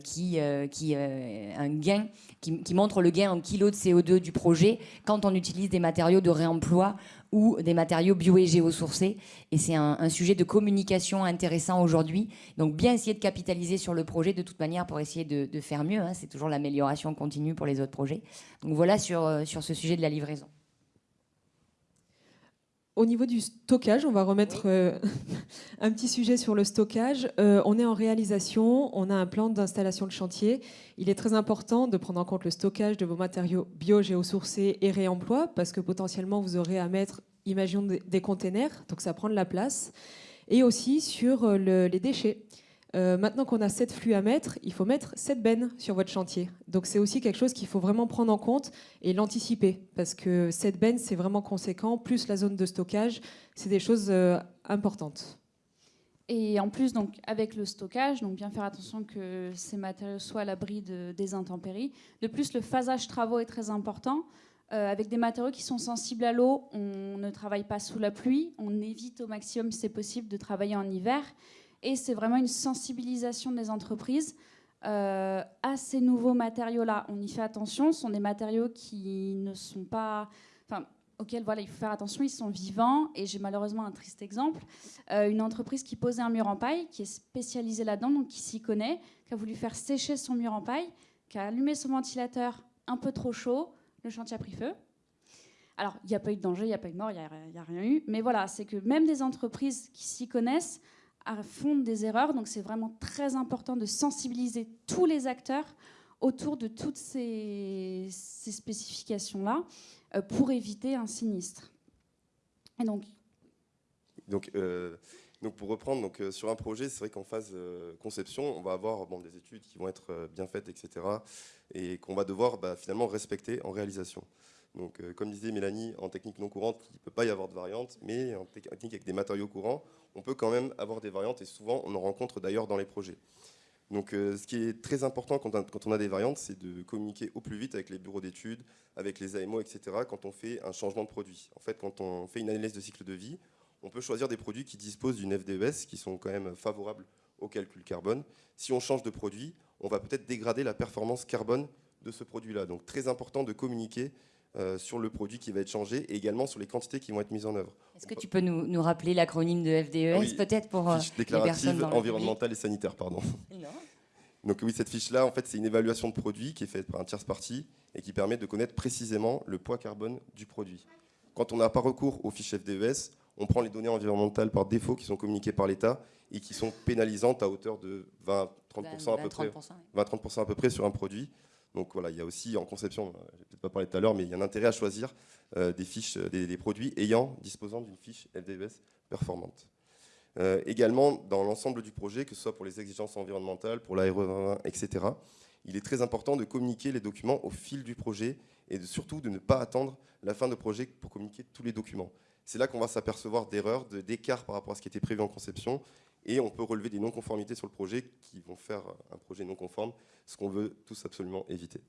qui, qui montre le gain en kilo de CO2 du projet quand on utilise des matériaux de réemploi ou des matériaux bio et géosourcés. Et c'est un, sujet de communication intéressant aujourd'hui. Donc bien essayer de capitaliser sur le projet de toute manière pour essayer de, faire mieux. Hein. C'est toujours l'amélioration continue pour les autres projets. Donc voilà sur, euh, sur ce sujet de la livraison. Au niveau du stockage, on va remettre euh, un petit sujet sur le stockage. Euh, on est en réalisation, on a un plan d'installation de chantier. Il est très important de prendre en compte le stockage de vos matériaux bio-géosourcés et réemploi, parce que potentiellement vous aurez à mettre, imaginons, des containers, donc ça prend de la place. Et aussi sur euh, les déchets. Euh, maintenant qu'on a 7 flux à mettre, il faut mettre 7 bennes sur votre chantier. Donc c'est aussi quelque chose qu'il faut vraiment prendre en compte et l'anticiper, parce que 7 bennes, c'est vraiment conséquent, plus la zone de stockage, c'est des choses euh, importantes. Et en plus, donc, avec le stockage, donc bien faire attention que ces matériaux soient à l'abri des intempéries. De plus, le phasage travaux est très important. Euh, avec des matériaux qui sont sensibles à l'eau, on ne travaille pas sous la pluie, on évite au maximum, si c'est possible, de travailler en hiver. Et c'est vraiment une sensibilisation des entreprises euh, à ces nouveaux matériaux-là. On y fait attention. Ce sont des matériaux qui ne sont pas, enfin, auxquels voilà, il faut faire attention. Ils sont vivants. Et j'ai malheureusement un triste exemple. Euh, une entreprise qui posait un mur en paille, qui est spécialisée là-dedans, donc qui s'y connaît, qui a voulu faire sécher son mur en paille, qui a allumé son ventilateur un peu trop chaud. Le chantier a pris feu. Alors, il n'y a pas eu de danger, il n'y a pas eu de mort, il n'y a, rien eu. Mais voilà, c'est que même des entreprises qui s'y connaissent font des erreurs. Donc c'est vraiment très important de sensibiliser tous les acteurs autour de toutes ces, spécifications-là euh, pour éviter un sinistre. Et donc, donc, euh, pour reprendre, donc, euh, sur un projet, c'est vrai qu'en phase conception, on va avoir des études qui vont être bien faites, etc. Et qu'on va devoir bah, finalement respecter en réalisation. Donc, comme disait Mélanie, en technique non courante, il ne peut pas y avoir de variante, mais en technique avec des matériaux courants, on peut quand même avoir des variantes et souvent on en rencontre d'ailleurs dans les projets. Donc euh, ce qui est très important quand on, a, des variantes, c'est de communiquer au plus vite avec les bureaux d'études, avec les AMO, etc. quand on fait un changement de produit. En fait, quand on fait une analyse de cycle de vie, on peut choisir des produits qui disposent d'une FDES qui sont quand même favorables au calcul carbone. Si on change de produit, on va peut-être dégrader la performance carbone de ce produit-là. Donc très important de communiquer euh, sur le produit qui va être changé et également sur les quantités qui vont être mises en œuvre. Est-ce que tu peux nous, rappeler l'acronyme de FDES peut-être pour euh, fiche déclarative environnementale et sanitaire, pardon. Donc oui, cette fiche-là, en fait, c'est une évaluation de produit qui est faite par un tierce parti et qui permet de connaître précisément le poids carbone du produit. Quand on n'a pas recours aux fiches FDES, on prend les données environnementales par défaut qui sont communiquées par l'État et qui sont pénalisantes à hauteur de 20-30% à peu près, 20-30% à peu près sur un produit. Donc voilà, il y a aussi en conception, je vais peut-être pas parler tout à l'heure, mais il y a un intérêt à choisir euh, des fiches, euh, des, produits ayant, disposant d'une fiche LDBS performante. Euh, également, dans l'ensemble du projet, que ce soit pour les exigences environnementales, pour l'aéro etc., il est très important de communiquer les documents au fil du projet et de, surtout de ne pas attendre la fin de projet pour communiquer tous les documents. C'est là qu'on va s'apercevoir d'erreurs, d'écarts par rapport à ce qui était prévu en conception et on peut relever des non-conformités sur le projet qui vont faire un projet non conforme, ce qu'on veut tous absolument éviter.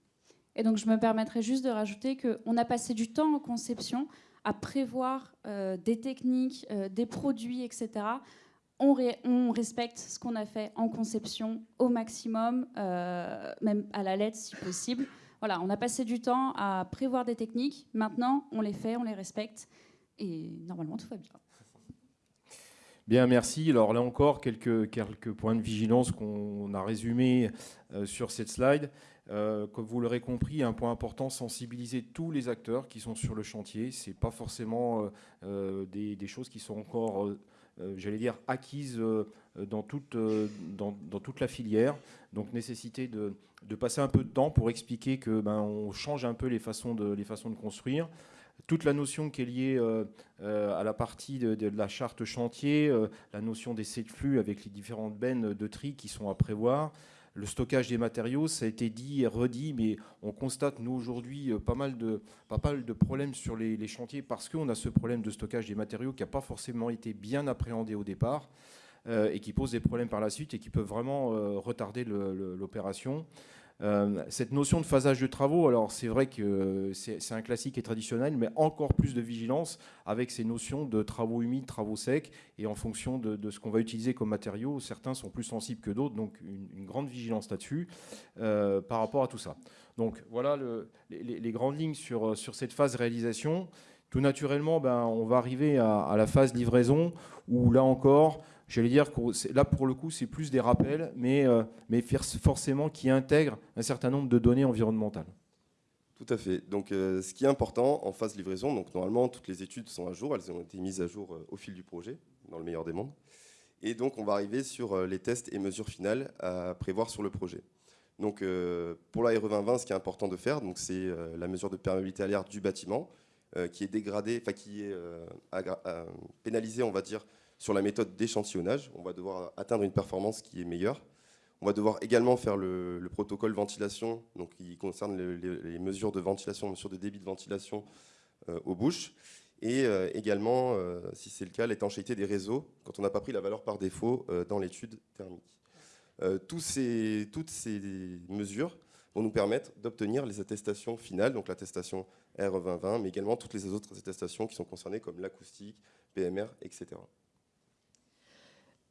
Et donc je me permettrai juste de rajouter qu'on a passé du temps en conception à prévoir euh, des techniques, euh, des produits, etc. On, respecte ce qu'on a fait en conception au maximum, euh, même à la lettre si possible. Voilà, on a passé du temps à prévoir des techniques. Maintenant, on les fait, on les respecte. Et normalement, tout va bien. Bien, merci. Alors là encore, quelques, points de vigilance qu'on a résumés euh, sur cette slide. Euh, comme vous l'aurez compris, un point important, sensibiliser tous les acteurs qui sont sur le chantier. Ce n'est pas forcément euh, des, choses qui sont encore, j'allais dire, acquises dans, toute, la filière. Donc nécessité de, passer un peu de temps pour expliquer que ben, on change un peu les façons de construire toute la notion qui est liée euh, euh, à la partie de, la charte chantier, euh, la notion des de flux avec les différentes bennes de tri qui sont à prévoir, le stockage des matériaux, ça a été dit et redit, mais on constate, nous, aujourd'hui, pas, mal de, pas mal de problèmes sur les, chantiers parce qu'on a ce problème de stockage des matériaux qui n'a pas forcément été bien appréhendé au départ et qui pose des problèmes par la suite et qui peuvent vraiment retarder l'opération. Euh, cette notion de phasage de travaux, alors c'est vrai que c'est un classique et traditionnel, mais encore plus de vigilance avec ces notions de travaux humides, travaux secs, et en fonction de, ce qu'on va utiliser comme matériaux, certains sont plus sensibles que d'autres, donc une, grande vigilance là-dessus euh, par rapport à tout ça. Donc voilà les, grandes lignes sur, sur cette phase réalisation. Tout naturellement, ben, on va arriver à la phase livraison, où là encore, J'allais dire que là, pour le coup, c'est plus des rappels, mais, euh, mais forcément qui intègrent un certain nombre de données environnementales. Tout à fait. Donc, euh, ce qui est important en phase livraison, donc normalement, toutes les études sont à jour, elles ont été mises à jour euh, au fil du projet, dans le meilleur des mondes. Et donc, on va arriver sur les tests et mesures finales à prévoir sur le projet. Donc, pour la RE 2020, ce qui est important de faire, c'est la mesure de perméabilité à l'air du bâtiment, qui est dégradée, enfin qui est pénalisée, on va dire, sur la méthode d'échantillonnage. On va devoir atteindre une performance qui est meilleure. On va devoir également faire le, protocole ventilation, donc qui concerne les, mesures de ventilation, mesures de débit de ventilation euh, aux bouches. Et euh, également, euh, si c'est le cas, l'étanchéité des réseaux, quand on n'a pas pris la valeur par défaut dans l'étude thermique. toutes ces mesures vont nous permettre d'obtenir les attestations finales, donc l'attestation R2020, mais également toutes les autres attestations qui sont concernées comme l'acoustique, PMR, etc.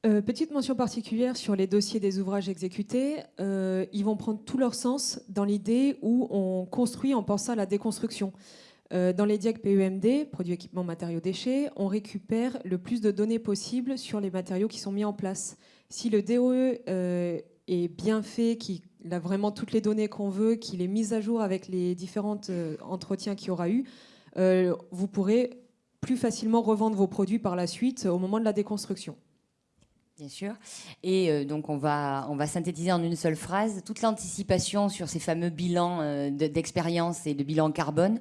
Euh, petite mention particulière sur les dossiers des ouvrages exécutés. Euh, ils vont prendre tout leur sens dans l'idée où on construit en pensant à la déconstruction. Euh, dans les diacs PEMD, produits, équipements, matériaux, déchets, on récupère le plus de données possible sur les matériaux qui sont mis en place. Si le DOE est bien fait, qu'il a vraiment toutes les données qu'on veut, qu'il est mis à jour avec les différents entretiens qu'il y aura eu, vous pourrez plus facilement revendre vos produits par la suite au moment de la déconstruction. Bien sûr. Et euh, donc, on va, on va synthétiser en une seule phrase. Toute l'anticipation sur ces fameux bilans euh, d'expérience et de bilan carbone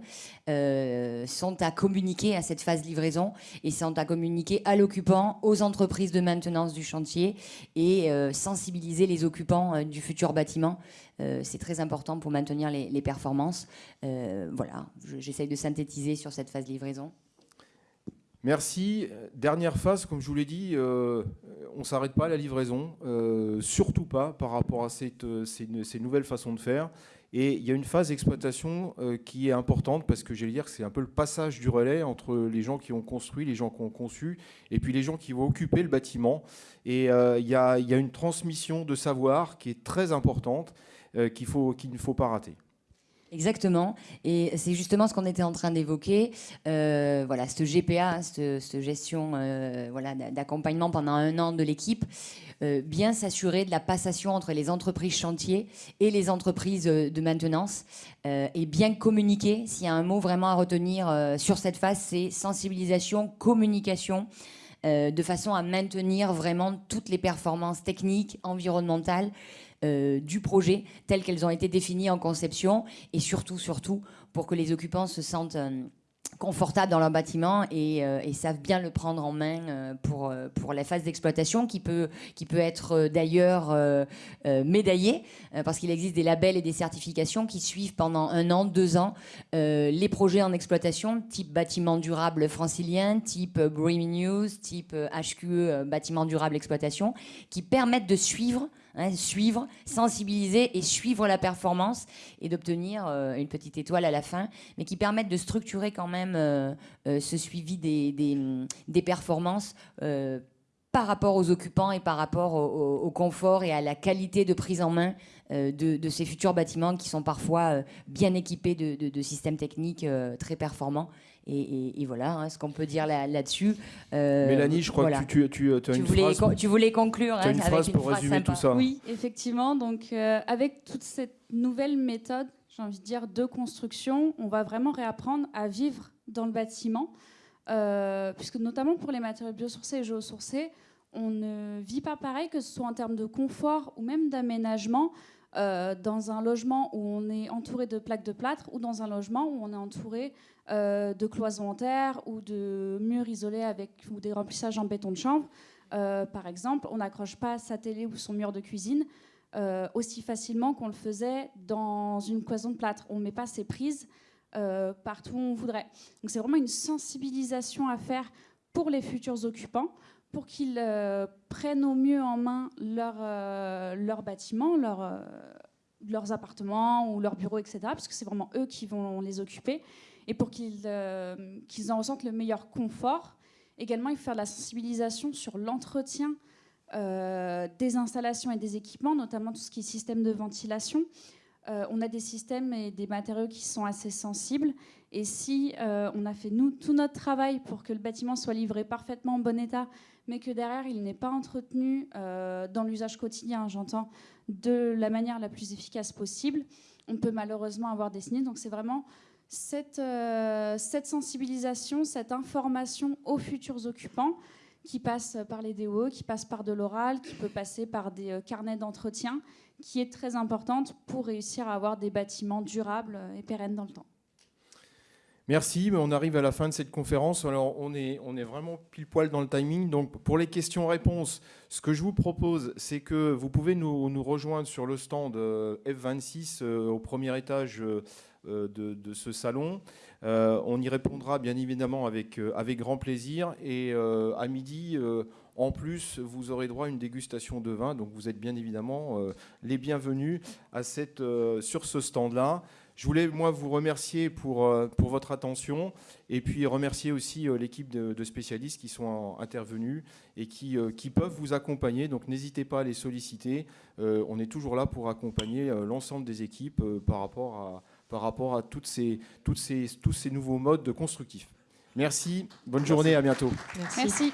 euh, sont à communiquer à cette phase livraison et sont à communiquer à l'occupant, aux entreprises de maintenance du chantier et sensibiliser les occupants du futur bâtiment. C'est très important pour maintenir les, les performances. voilà, j'essaye de synthétiser sur cette phase livraison. Merci. Dernière phase, comme je vous l'ai dit, euh, on ne s'arrête pas à la livraison, euh, surtout pas par rapport à euh, ces, nouvelles façons de faire. Et il y a une phase d'exploitation qui est importante parce que j'allais dire que c'est un peu le passage du relais entre les gens qui ont construit, les gens qui ont conçu, et puis les gens qui vont occuper le bâtiment. Et il y, a, une transmission de savoir qui est très importante qu'il ne faut pas rater. Exactement. Et c'est justement ce qu'on était en train d'évoquer. Euh, voilà, ce GPA, cette, gestion euh, voilà, d'accompagnement pendant un an de l'équipe, euh, bien s'assurer de la passation entre les entreprises chantiers et les entreprises de maintenance et bien communiquer. S'il y a un mot vraiment à retenir sur cette phase, c'est sensibilisation, communication de façon à maintenir vraiment toutes les performances techniques, environnementales euh, du projet telles qu'elles ont été définies en conception et surtout, surtout, pour que les occupants se sentent euh, confortables dans leur bâtiment euh, et, savent bien le prendre en main pour, pour la phase d'exploitation qui peut, qui peut être d'ailleurs médaillée parce qu'il existe des labels et des certifications qui suivent pendant un an, deux ans les projets en exploitation type bâtiment durable francilien, type Green News, type HQE bâtiment durable exploitation qui permettent de suivre Hein, suivre, sensibiliser et suivre la performance et d'obtenir euh, une petite étoile à la fin, mais qui permettent de structurer quand même euh, euh, ce suivi des, des, performances par rapport aux occupants et par rapport au, confort et à la qualité de prise en main de, ces futurs bâtiments qui sont parfois bien équipés de, de systèmes techniques très performants et, voilà hein, ce qu'on peut dire là-dessus. Euh, Mélanie, je crois que tu, tu, as une voulais, phrase. Tu voulais conclure as une avec phrase pour résumer tout ça. Oui, effectivement. Donc, euh, avec toute cette nouvelle méthode, j'ai envie de dire, de construction, on va vraiment réapprendre à vivre dans le bâtiment. Euh, puisque notamment pour les matériaux biosourcés et géosourcés, on ne vit pas pareil, que ce soit en termes de confort ou même d'aménagement. Euh, dans un logement où on est entouré de plaques de plâtre ou dans un logement où on est entouré euh, de cloisons en terre ou de murs isolés avec ou des remplissages en béton de chanvre. Euh, par exemple, on n'accroche pas sa télé ou son mur de cuisine aussi facilement qu'on le faisait dans une cloison de plâtre. On ne met pas ses prises partout où on voudrait. Donc c'est vraiment une sensibilisation à faire pour les futurs occupants pour qu'ils euh, prennent au mieux en main leur, euh, leur bâtiment, leur, euh, leurs appartements ou leurs bureaux, etc., parce que c'est vraiment eux qui vont les occuper, et pour qu'ils qu'ils en ressentent le meilleur confort. Également, il faut faire de la sensibilisation sur l'entretien des installations et des équipements, notamment tout ce qui est système de ventilation. on a des systèmes et des matériaux qui sont assez sensibles. Et si on a fait nous, tout notre travail pour que le bâtiment soit livré parfaitement en bon état, mais que derrière il n'est pas entretenu euh, dans l'usage quotidien, j'entends, de la manière la plus efficace possible, on peut malheureusement avoir des sinistres. Donc c'est vraiment cette, euh, cette, sensibilisation, cette information aux futurs occupants qui passe par les DOE, qui passe par de l'oral, qui peut passer par des euh, carnets d'entretien, qui est très importante pour réussir à avoir des bâtiments durables et pérennes dans le temps. Merci, on arrive à la fin de cette conférence. Alors, on est, on est vraiment pile poil dans le timing. Donc, pour les questions-réponses, ce que je vous propose, c'est que vous pouvez nous, rejoindre sur le stand euh, F26 euh, au premier étage de, de, ce salon. on y répondra bien évidemment avec, avec grand plaisir. Et à midi, en plus, vous aurez droit à une dégustation de vin. Donc, vous êtes bien évidemment les bienvenus à cette, sur ce stand-là. Je voulais, moi, vous remercier pour, euh, pour votre attention et puis remercier aussi euh, l'équipe de, spécialistes qui sont intervenus et qui, euh, qui peuvent vous accompagner. Donc, n'hésitez pas à les solliciter. on est toujours là pour accompagner l'ensemble des équipes par rapport à, par rapport à toutes ces, toutes ces, tous ces nouveaux modes de constructifs. Merci, bonne journée, à bientôt. Merci.